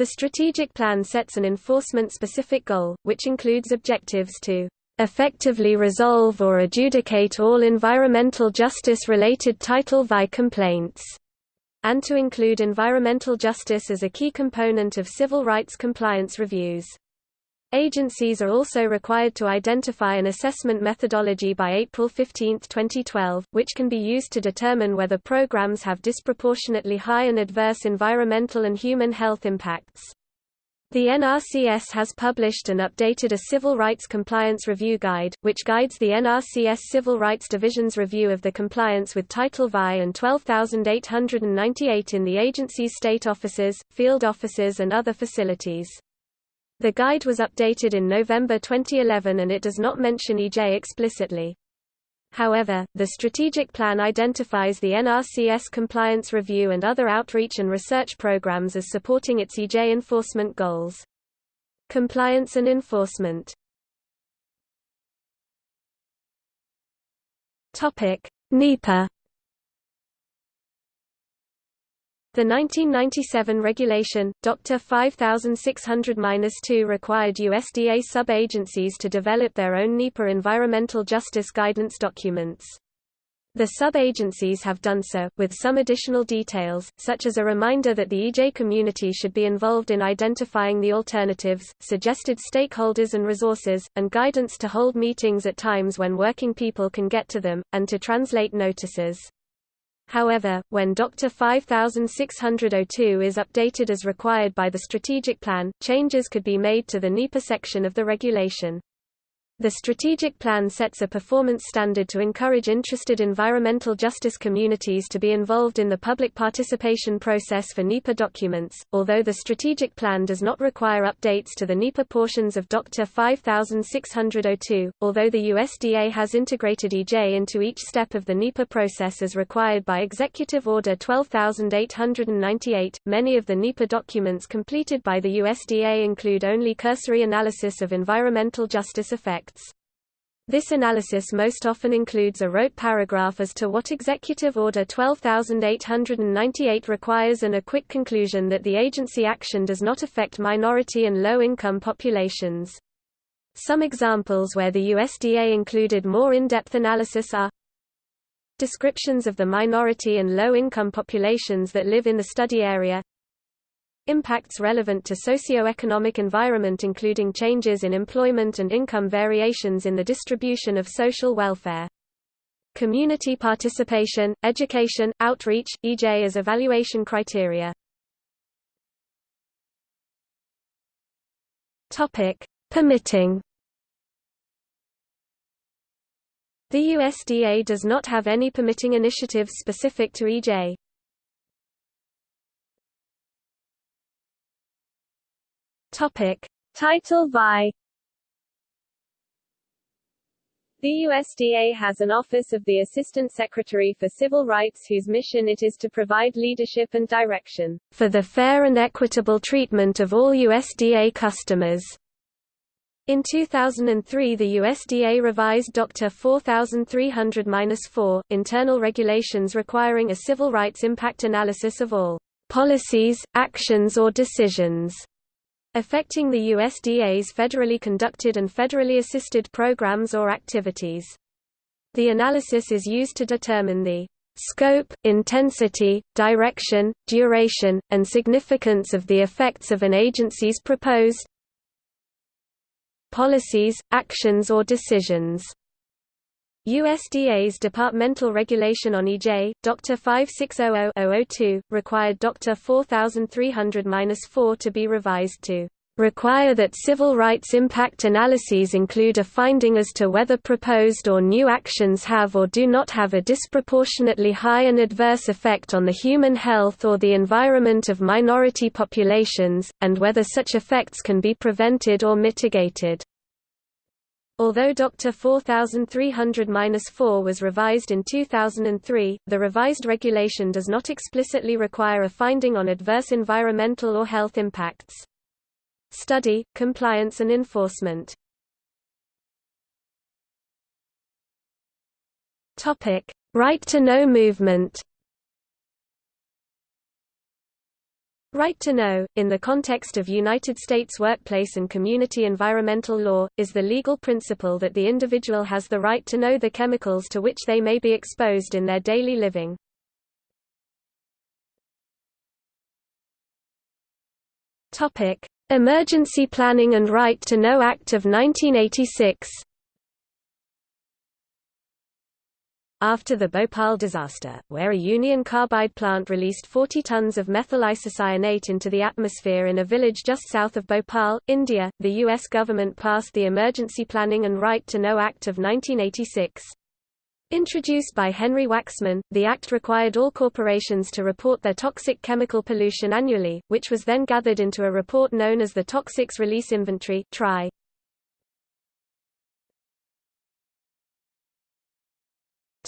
The strategic plan sets an enforcement-specific goal, which includes objectives to effectively resolve or adjudicate all environmental justice-related Title VI complaints, and to include environmental justice as a key component of civil rights compliance reviews. Agencies are also required to identify an assessment methodology by April 15, 2012, which can be used to determine whether programs have disproportionately high and adverse environmental and human health impacts. The NRCS has published and updated a Civil Rights Compliance Review Guide, which guides the NRCS Civil Rights Division's review of the compliance with Title VI and 12898 in the agency's state offices, field offices and other facilities. The guide was updated in November 2011 and it does not mention EJ explicitly. However, the strategic plan identifies the NRCS compliance review and other outreach and research programs as supporting its EJ enforcement goals. Compliance and enforcement NEPA The 1997 regulation, Dr. 5600-2 required USDA sub-agencies to develop their own NEPA environmental justice guidance documents. The sub-agencies have done so, with some additional details, such as a reminder that the EJ community should be involved in identifying the alternatives, suggested stakeholders and resources, and guidance to hold meetings at times when working people can get to them, and to translate notices. However, when Dr. 5602 is updated as required by the strategic plan, changes could be made to the NEPA section of the regulation. The strategic plan sets a performance standard to encourage interested environmental justice communities to be involved in the public participation process for NEPA documents, although the strategic plan does not require updates to the NEPA portions of Dr. 5602, although the USDA has integrated EJ into each step of the NEPA process as required by Executive Order 12898. Many of the NEPA documents completed by the USDA include only cursory analysis of environmental justice effects. This analysis most often includes a rote paragraph as to what Executive Order 12898 requires and a quick conclusion that the agency action does not affect minority and low-income populations. Some examples where the USDA included more in-depth analysis are descriptions of the minority and low-income populations that live in the study area Impacts relevant to socio-economic environment including changes in employment and income variations in the distribution of social welfare. Community participation, education, outreach, EJ as evaluation criteria. Topic: Permitting. The USDA does not have any permitting initiatives specific to EJ. Topic: Title VI The USDA has an Office of the Assistant Secretary for Civil Rights whose mission it is to provide leadership and direction for the fair and equitable treatment of all USDA customers. In 2003 the USDA revised Dr. 4300-4, internal regulations requiring a civil rights impact analysis of all policies, actions or decisions affecting the USDA's federally conducted and federally assisted programs or activities. The analysis is used to determine the scope, intensity, direction, duration, and significance of the effects of an agency's proposed policies, actions or decisions. USDA's departmental regulation on EJ, Dr. 5600-002, required Dr. 4300-4 to be revised to require that civil rights impact analyses include a finding as to whether proposed or new actions have or do not have a disproportionately high and adverse effect on the human health or the environment of minority populations, and whether such effects can be prevented or mitigated. Although Dr. 4300-4 was revised in 2003, the revised regulation does not explicitly require a finding on adverse environmental or health impacts. Study, compliance and enforcement Right to know movement Right to know, in the context of United States workplace and community environmental law, is the legal principle that the individual has the right to know the chemicals to which they may be exposed in their daily living. Emergency Planning and Right to Know Act of 1986. After the Bhopal disaster, where a Union Carbide plant released 40 tons of methyl isocyanate into the atmosphere in a village just south of Bhopal, India, the U.S. government passed the Emergency Planning and Right to Know Act of 1986. Introduced by Henry Waxman, the Act required all corporations to report their toxic chemical pollution annually, which was then gathered into a report known as the Toxics Release Inventory TRI.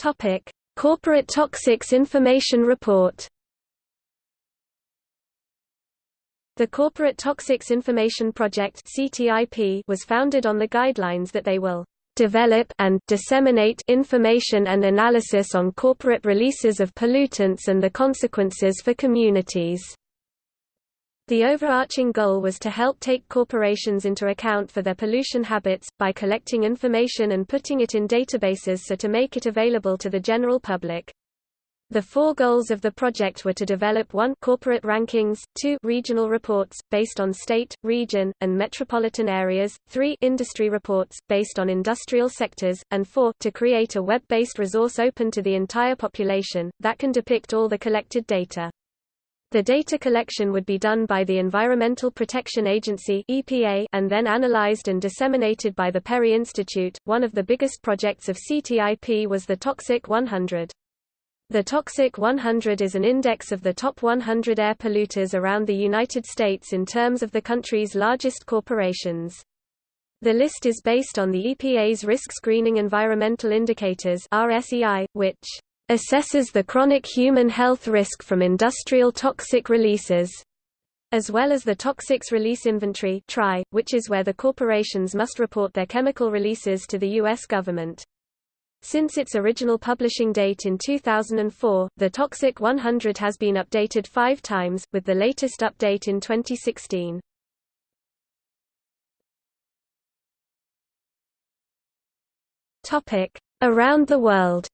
Topic: Corporate Toxics Information Report. The Corporate Toxics Information Project (CTIP) was founded on the guidelines that they will develop and disseminate information and analysis on corporate releases of pollutants and the consequences for communities. The overarching goal was to help take corporations into account for their pollution habits, by collecting information and putting it in databases so to make it available to the general public. The four goals of the project were to develop 1 corporate rankings, 2 regional reports, based on state, region, and metropolitan areas, 3 industry reports, based on industrial sectors, and 4 to create a web-based resource open to the entire population, that can depict all the collected data. The data collection would be done by the Environmental Protection Agency (EPA) and then analyzed and disseminated by the PERI Institute. One of the biggest projects of CTIP was the Toxic 100. The Toxic 100 is an index of the top 100 air polluters around the United States in terms of the country's largest corporations. The list is based on the EPA's Risk Screening Environmental Indicators RSEI, which assesses the chronic human health risk from industrial toxic releases, as well as the Toxics Release Inventory (TRI), which is where the corporations must report their chemical releases to the U.S. government. Since its original publishing date in 2004, the Toxic 100 has been updated five times, with the latest update in 2016. Around the world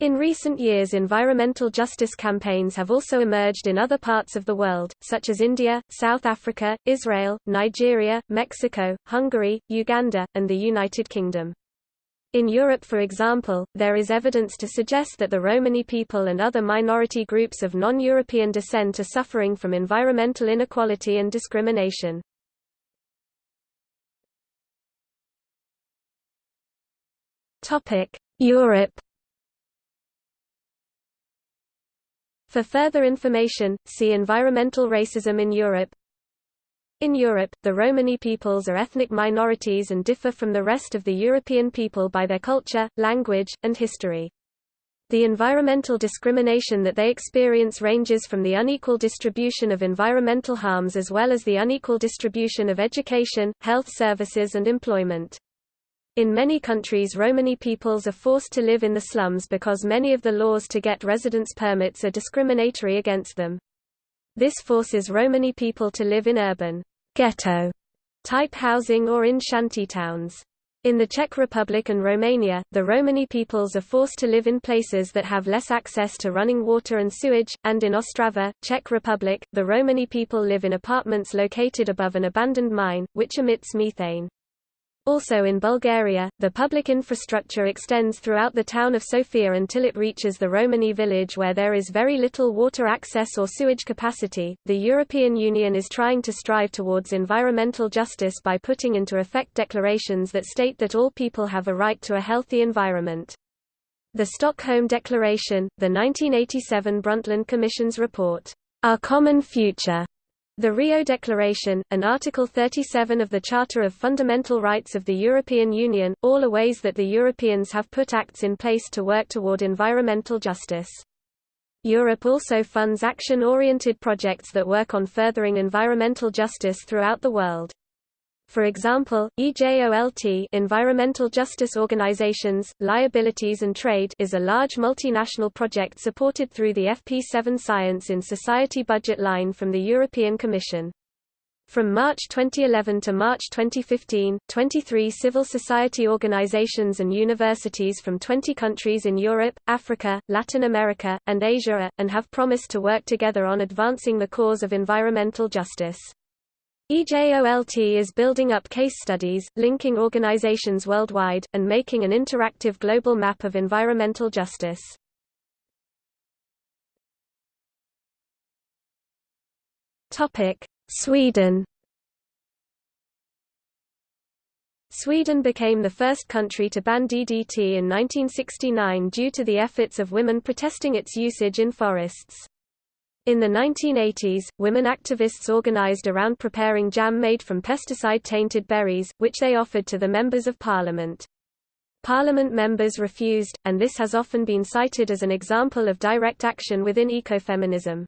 In recent years environmental justice campaigns have also emerged in other parts of the world, such as India, South Africa, Israel, Nigeria, Mexico, Hungary, Uganda, and the United Kingdom. In Europe for example, there is evidence to suggest that the Romani people and other minority groups of non-European descent are suffering from environmental inequality and discrimination. Europe For further information, see Environmental racism in Europe. In Europe, the Romani peoples are ethnic minorities and differ from the rest of the European people by their culture, language, and history. The environmental discrimination that they experience ranges from the unequal distribution of environmental harms as well as the unequal distribution of education, health services and employment. In many countries Romani peoples are forced to live in the slums because many of the laws to get residence permits are discriminatory against them. This forces Romani people to live in urban ghetto type housing or in shanty towns. In the Czech Republic and Romania, the Romani peoples are forced to live in places that have less access to running water and sewage, and in Ostrava, Czech Republic, the Romani people live in apartments located above an abandoned mine, which emits methane. Also in Bulgaria, the public infrastructure extends throughout the town of Sofia until it reaches the Romani village where there is very little water access or sewage capacity. The European Union is trying to strive towards environmental justice by putting into effect declarations that state that all people have a right to a healthy environment. The Stockholm Declaration, the 1987 Brundtland Commission's report, Our Common Future, the Rio Declaration, and Article 37 of the Charter of Fundamental Rights of the European Union, all are ways that the Europeans have put acts in place to work toward environmental justice. Europe also funds action-oriented projects that work on furthering environmental justice throughout the world. For example, EJOLT Environmental Justice Organizations, Liabilities and Trade is a large multinational project supported through the FP7 Science in Society budget line from the European Commission. From March 2011 to March 2015, 23 civil society organizations and universities from 20 countries in Europe, Africa, Latin America, and Asia are, and have promised to work together on advancing the cause of environmental justice. EJOLT is building up case studies, linking organizations worldwide, and making an interactive global map of environmental justice. Sweden Sweden became the first country to ban DDT in 1969 due to the efforts of women protesting its usage in forests. In the 1980s, women activists organized around preparing jam made from pesticide-tainted berries, which they offered to the members of parliament. Parliament members refused, and this has often been cited as an example of direct action within ecofeminism.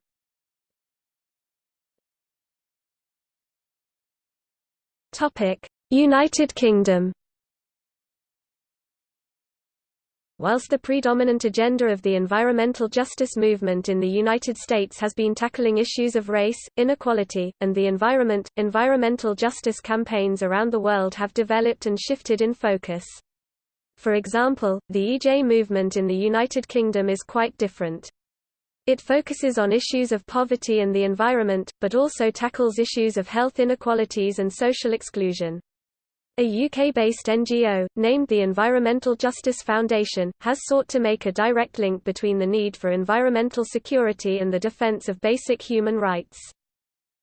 United Kingdom Whilst the predominant agenda of the environmental justice movement in the United States has been tackling issues of race, inequality, and the environment, environmental justice campaigns around the world have developed and shifted in focus. For example, the EJ movement in the United Kingdom is quite different. It focuses on issues of poverty and the environment, but also tackles issues of health inequalities and social exclusion. A UK-based NGO, named the Environmental Justice Foundation, has sought to make a direct link between the need for environmental security and the defence of basic human rights.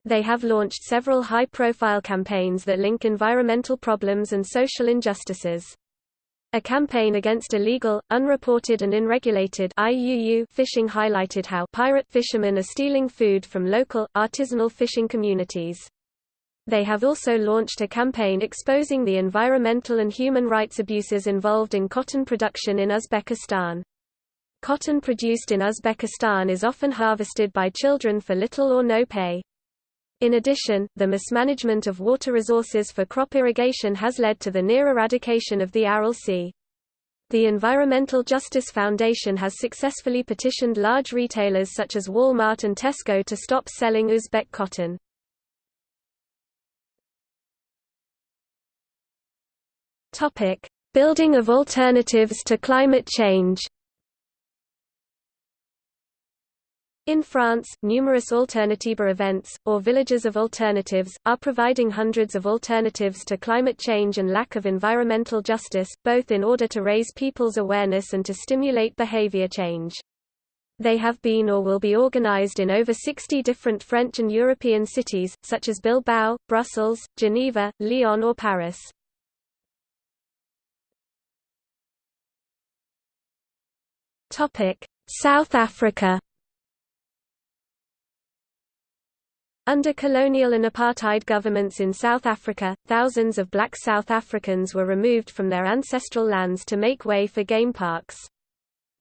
They have launched several high-profile campaigns that link environmental problems and social injustices. A campaign against illegal, unreported and unregulated IUU fishing highlighted how pirate fishermen are stealing food from local, artisanal fishing communities. They have also launched a campaign exposing the environmental and human rights abuses involved in cotton production in Uzbekistan. Cotton produced in Uzbekistan is often harvested by children for little or no pay. In addition, the mismanagement of water resources for crop irrigation has led to the near eradication of the Aral Sea. The Environmental Justice Foundation has successfully petitioned large retailers such as Walmart and Tesco to stop selling Uzbek cotton. Topic: Building of alternatives to climate change. In France, numerous Alternatiba events, or villages of alternatives, are providing hundreds of alternatives to climate change and lack of environmental justice, both in order to raise people's awareness and to stimulate behavior change. They have been or will be organized in over 60 different French and European cities, such as Bilbao, Brussels, Geneva, Lyon or Paris. South Africa Under colonial and apartheid governments in South Africa, thousands of black South Africans were removed from their ancestral lands to make way for game parks.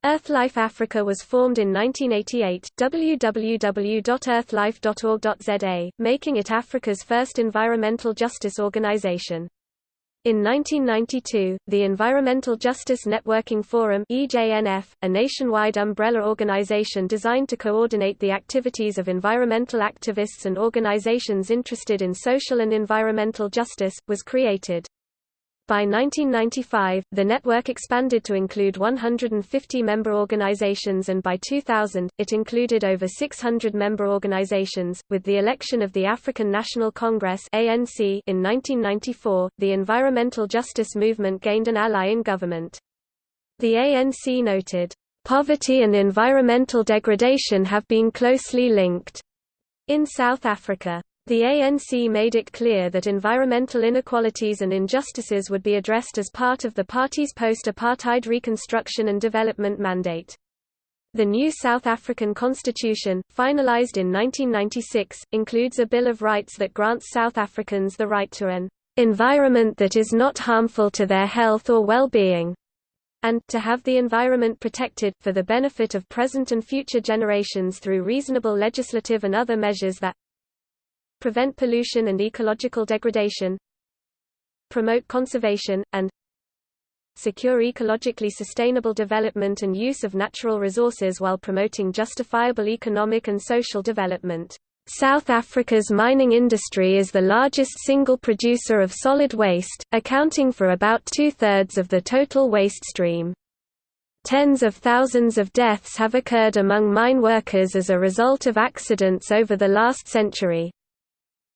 EarthLife Africa was formed in 1988 www.earthlife.org.za, making it Africa's first environmental justice organization. In 1992, the Environmental Justice Networking Forum a nationwide umbrella organization designed to coordinate the activities of environmental activists and organizations interested in social and environmental justice, was created. By 1995, the network expanded to include 150 member organizations and by 2000, it included over 600 member organizations. With the election of the African National Congress (ANC) in 1994, the environmental justice movement gained an ally in government. The ANC noted, "Poverty and environmental degradation have been closely linked." In South Africa, the ANC made it clear that environmental inequalities and injustices would be addressed as part of the party's post-apartheid reconstruction and development mandate. The new South African constitution, finalized in 1996, includes a Bill of Rights that grants South Africans the right to an environment that is not harmful to their health or well-being, and to have the environment protected, for the benefit of present and future generations through reasonable legislative and other measures that prevent pollution and ecological degradation, promote conservation, and secure ecologically sustainable development and use of natural resources while promoting justifiable economic and social development. South Africa's mining industry is the largest single producer of solid waste, accounting for about two-thirds of the total waste stream. Tens of thousands of deaths have occurred among mine workers as a result of accidents over the last century.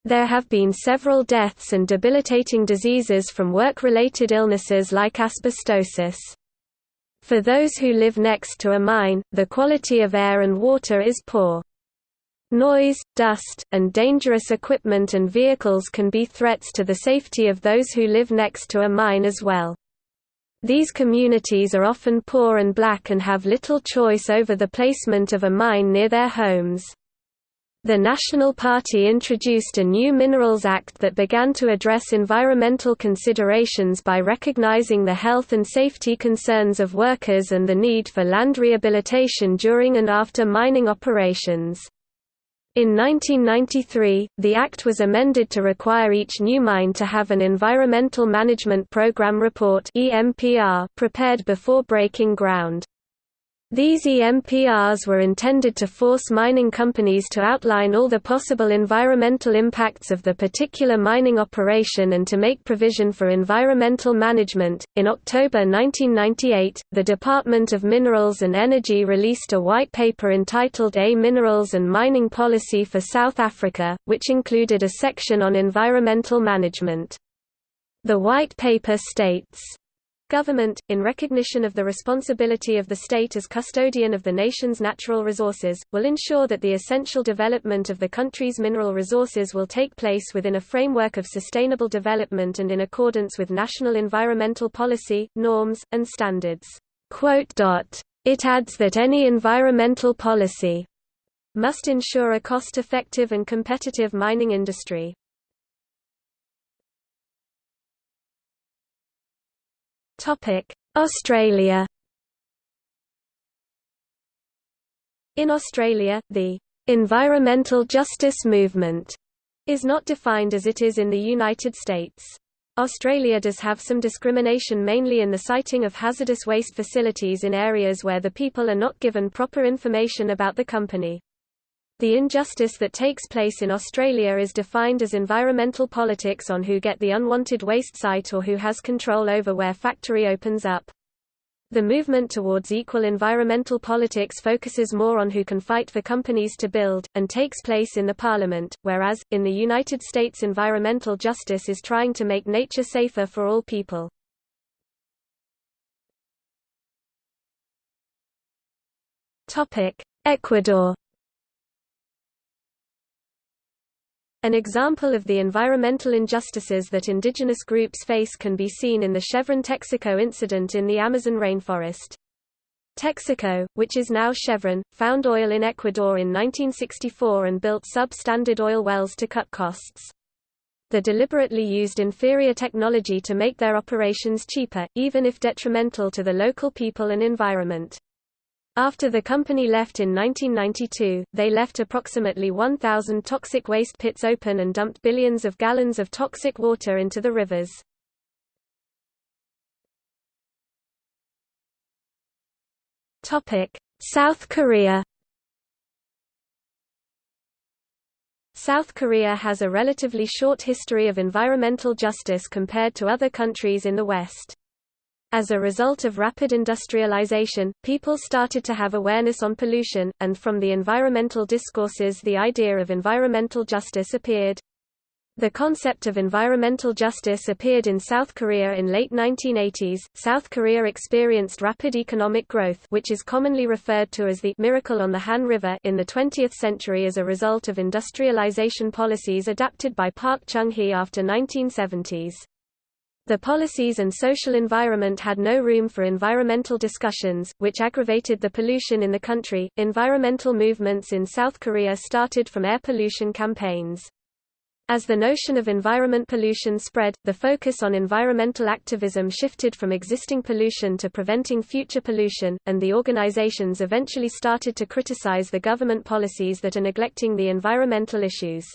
There have been several deaths and debilitating diseases from work-related illnesses like asbestosis. For those who live next to a mine, the quality of air and water is poor. Noise, dust, and dangerous equipment and vehicles can be threats to the safety of those who live next to a mine as well. These communities are often poor and black and have little choice over the placement of a mine near their homes. The National Party introduced a new Minerals Act that began to address environmental considerations by recognizing the health and safety concerns of workers and the need for land rehabilitation during and after mining operations. In 1993, the Act was amended to require each new mine to have an Environmental Management Program Report prepared before breaking ground. These EMPRs were intended to force mining companies to outline all the possible environmental impacts of the particular mining operation and to make provision for environmental management. In October 1998, the Department of Minerals and Energy released a white paper entitled A Minerals and Mining Policy for South Africa, which included a section on environmental management. The white paper states, Government, in recognition of the responsibility of the state as custodian of the nation's natural resources, will ensure that the essential development of the country's mineral resources will take place within a framework of sustainable development and in accordance with national environmental policy, norms, and standards. It adds that any environmental policy must ensure a cost-effective and competitive mining industry. Australia In Australia, the environmental justice movement is not defined as it is in the United States. Australia does have some discrimination mainly in the siting of hazardous waste facilities in areas where the people are not given proper information about the company. The injustice that takes place in Australia is defined as environmental politics on who get the unwanted waste site or who has control over where factory opens up. The movement towards equal environmental politics focuses more on who can fight for companies to build, and takes place in the parliament, whereas, in the United States environmental justice is trying to make nature safer for all people. Ecuador An example of the environmental injustices that indigenous groups face can be seen in the Chevron Texaco incident in the Amazon rainforest. Texaco, which is now Chevron, found oil in Ecuador in 1964 and built substandard oil wells to cut costs. They deliberately used inferior technology to make their operations cheaper, even if detrimental to the local people and environment. After the company left in 1992, they left approximately 1,000 toxic waste pits open and dumped billions of gallons of toxic water into the rivers. South Korea South Korea has a relatively short history of environmental justice compared to other countries in the West. As a result of rapid industrialization, people started to have awareness on pollution, and from the environmental discourses the idea of environmental justice appeared. The concept of environmental justice appeared in South Korea in late 1980s. South Korea experienced rapid economic growth, which is commonly referred to as the miracle on the Han River in the 20th century as a result of industrialization policies adapted by Park Chung-hee after 1970s. The policies and social environment had no room for environmental discussions, which aggravated the pollution in the country. Environmental movements in South Korea started from air pollution campaigns. As the notion of environment pollution spread, the focus on environmental activism shifted from existing pollution to preventing future pollution, and the organizations eventually started to criticize the government policies that are neglecting the environmental issues.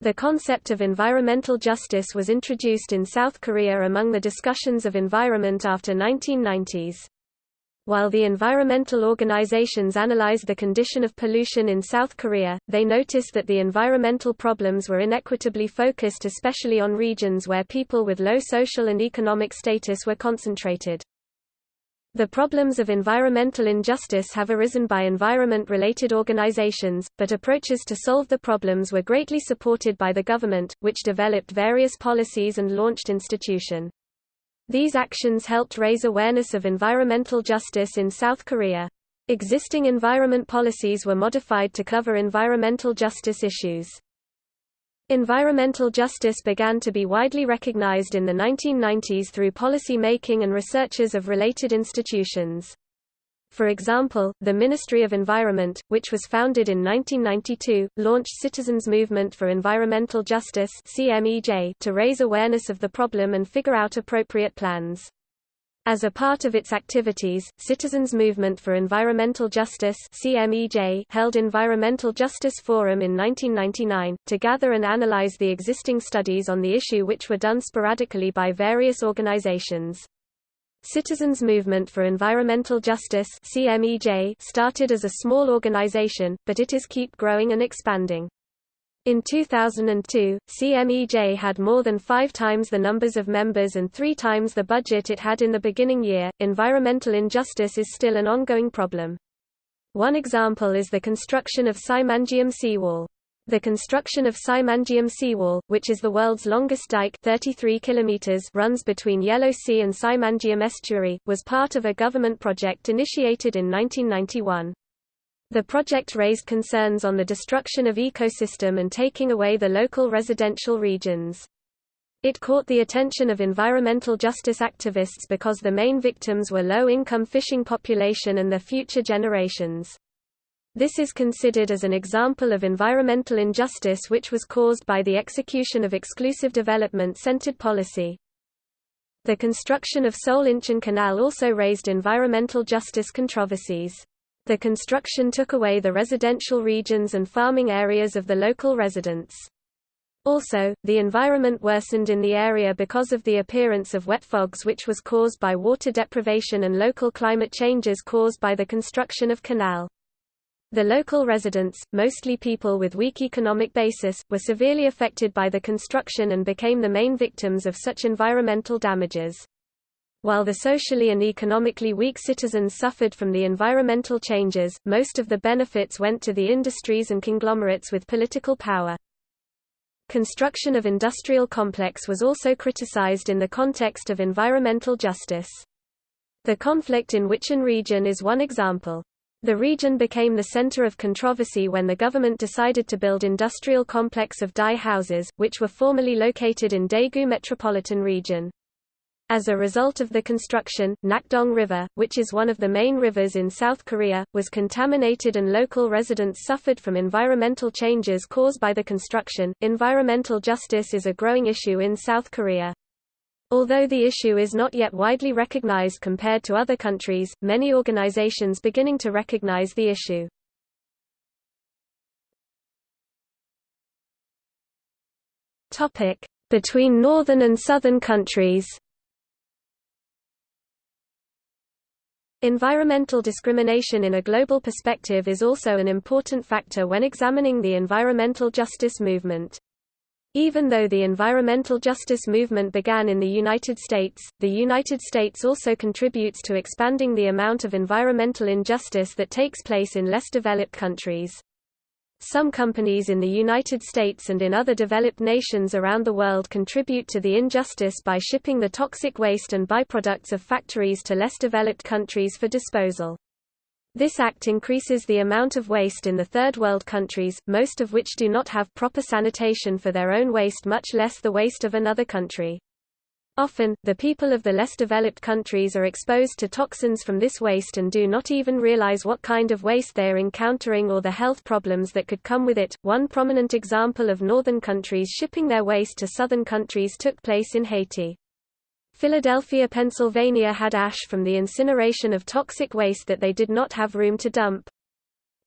The concept of environmental justice was introduced in South Korea among the discussions of environment after 1990s. While the environmental organizations analyzed the condition of pollution in South Korea, they noticed that the environmental problems were inequitably focused especially on regions where people with low social and economic status were concentrated. The problems of environmental injustice have arisen by environment-related organizations, but approaches to solve the problems were greatly supported by the government, which developed various policies and launched institution. These actions helped raise awareness of environmental justice in South Korea. Existing environment policies were modified to cover environmental justice issues. Environmental justice began to be widely recognized in the 1990s through policy making and researchers of related institutions. For example, the Ministry of Environment, which was founded in 1992, launched Citizens Movement for Environmental Justice to raise awareness of the problem and figure out appropriate plans. As a part of its activities, Citizens Movement for Environmental Justice CMEJ held Environmental Justice Forum in 1999, to gather and analyze the existing studies on the issue which were done sporadically by various organizations. Citizens Movement for Environmental Justice CMEJ started as a small organization, but it is keep growing and expanding. In 2002, CMEJ had more than five times the numbers of members and three times the budget it had in the beginning year. Environmental injustice is still an ongoing problem. One example is the construction of Saemangeum seawall. The construction of Saemangeum seawall, which is the world's longest dike 33 kilometers runs between Yellow Sea and Saemangeum estuary, was part of a government project initiated in 1991. The project raised concerns on the destruction of ecosystem and taking away the local residential regions. It caught the attention of environmental justice activists because the main victims were low-income fishing population and their future generations. This is considered as an example of environmental injustice which was caused by the execution of exclusive development-centered policy. The construction of Seoul Incheon Canal also raised environmental justice controversies. The construction took away the residential regions and farming areas of the local residents. Also, the environment worsened in the area because of the appearance of wet fogs which was caused by water deprivation and local climate changes caused by the construction of canal. The local residents, mostly people with weak economic basis, were severely affected by the construction and became the main victims of such environmental damages. While the socially and economically weak citizens suffered from the environmental changes, most of the benefits went to the industries and conglomerates with political power. Construction of industrial complex was also criticized in the context of environmental justice. The conflict in Wicheon region is one example. The region became the center of controversy when the government decided to build industrial complex of dye houses, which were formerly located in Daegu metropolitan region. As a result of the construction, Nakdong River, which is one of the main rivers in South Korea, was contaminated and local residents suffered from environmental changes caused by the construction. Environmental justice is a growing issue in South Korea. Although the issue is not yet widely recognized compared to other countries, many organizations beginning to recognize the issue. Topic: Between northern and southern countries. Environmental discrimination in a global perspective is also an important factor when examining the environmental justice movement. Even though the environmental justice movement began in the United States, the United States also contributes to expanding the amount of environmental injustice that takes place in less developed countries. Some companies in the United States and in other developed nations around the world contribute to the injustice by shipping the toxic waste and byproducts of factories to less developed countries for disposal. This act increases the amount of waste in the third world countries, most of which do not have proper sanitation for their own waste much less the waste of another country. Often, the people of the less developed countries are exposed to toxins from this waste and do not even realize what kind of waste they are encountering or the health problems that could come with it. One prominent example of northern countries shipping their waste to southern countries took place in Haiti. Philadelphia, Pennsylvania had ash from the incineration of toxic waste that they did not have room to dump.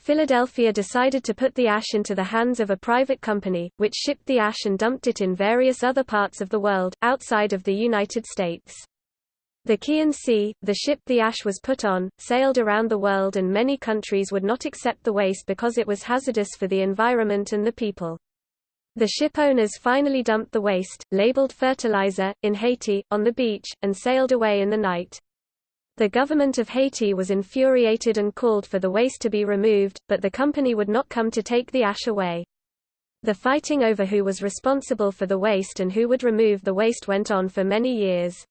Philadelphia decided to put the ash into the hands of a private company, which shipped the ash and dumped it in various other parts of the world, outside of the United States. The Khian Sea, the ship the ash was put on, sailed around the world and many countries would not accept the waste because it was hazardous for the environment and the people. The ship owners finally dumped the waste, labeled fertilizer, in Haiti, on the beach, and sailed away in the night. The government of Haiti was infuriated and called for the waste to be removed, but the company would not come to take the ash away. The fighting over who was responsible for the waste and who would remove the waste went on for many years.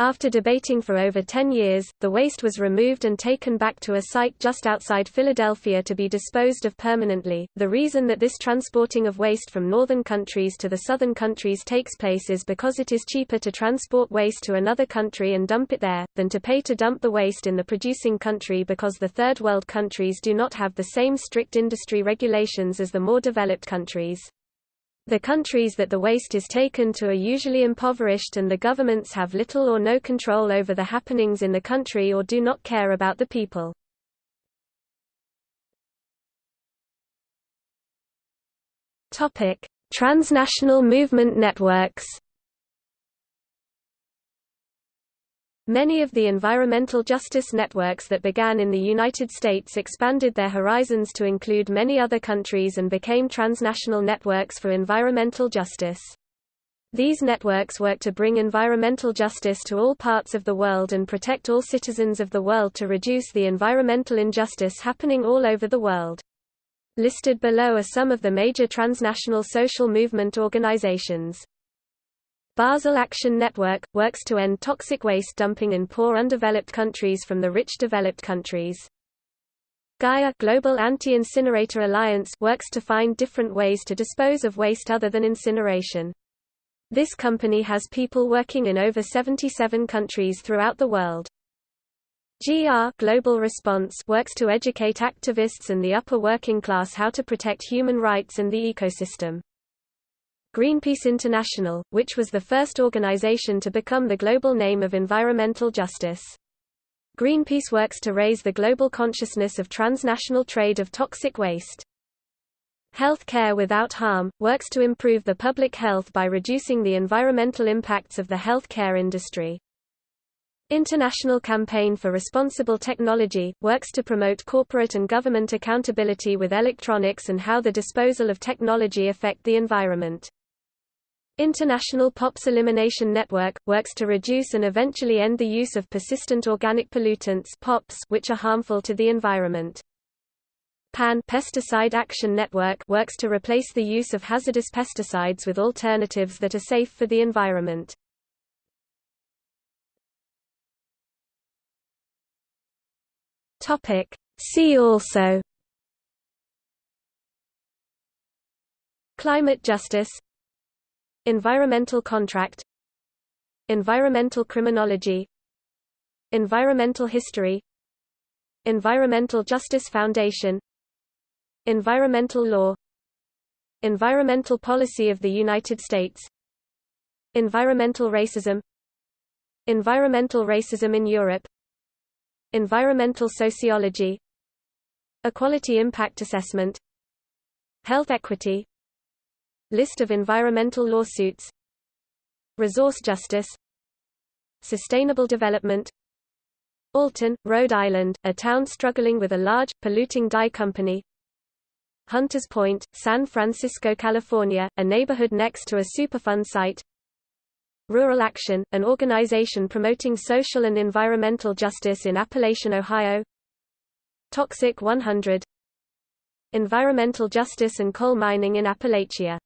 After debating for over 10 years, the waste was removed and taken back to a site just outside Philadelphia to be disposed of permanently. The reason that this transporting of waste from northern countries to the southern countries takes place is because it is cheaper to transport waste to another country and dump it there, than to pay to dump the waste in the producing country because the third world countries do not have the same strict industry regulations as the more developed countries. The countries that the waste is taken to are usually impoverished and the governments have little or no control over the happenings in the country or do not care about the people. Transnational movement networks. Many of the environmental justice networks that began in the United States expanded their horizons to include many other countries and became transnational networks for environmental justice. These networks work to bring environmental justice to all parts of the world and protect all citizens of the world to reduce the environmental injustice happening all over the world. Listed below are some of the major transnational social movement organizations. Basel Action Network, works to end toxic waste dumping in poor undeveloped countries from the rich developed countries. Gaia Global Anti-Incinerator Alliance works to find different ways to dispose of waste other than incineration. This company has people working in over 77 countries throughout the world. GR Global Response works to educate activists and the upper working class how to protect human rights and the ecosystem. Greenpeace International, which was the first organization to become the global name of environmental justice. Greenpeace works to raise the global consciousness of transnational trade of toxic waste. Health Care Without Harm, works to improve the public health by reducing the environmental impacts of the health care industry. International Campaign for Responsible Technology, works to promote corporate and government accountability with electronics and how the disposal of technology affect the environment. International POPs Elimination Network, works to reduce and eventually end the use of persistent organic pollutants POPs, which are harmful to the environment. PAN Pesticide Action Network works to replace the use of hazardous pesticides with alternatives that are safe for the environment. See also Climate justice Environmental contract Environmental criminology Environmental history Environmental Justice Foundation Environmental law Environmental policy of the United States Environmental racism Environmental racism in Europe Environmental sociology Equality impact assessment Health equity List of environmental lawsuits. Resource justice. Sustainable development. Alton, Rhode Island, a town struggling with a large, polluting dye company. Hunters Point, San Francisco, California, a neighborhood next to a Superfund site. Rural Action, an organization promoting social and environmental justice in Appalachian, Ohio. Toxic 100 Environmental justice and coal mining in Appalachia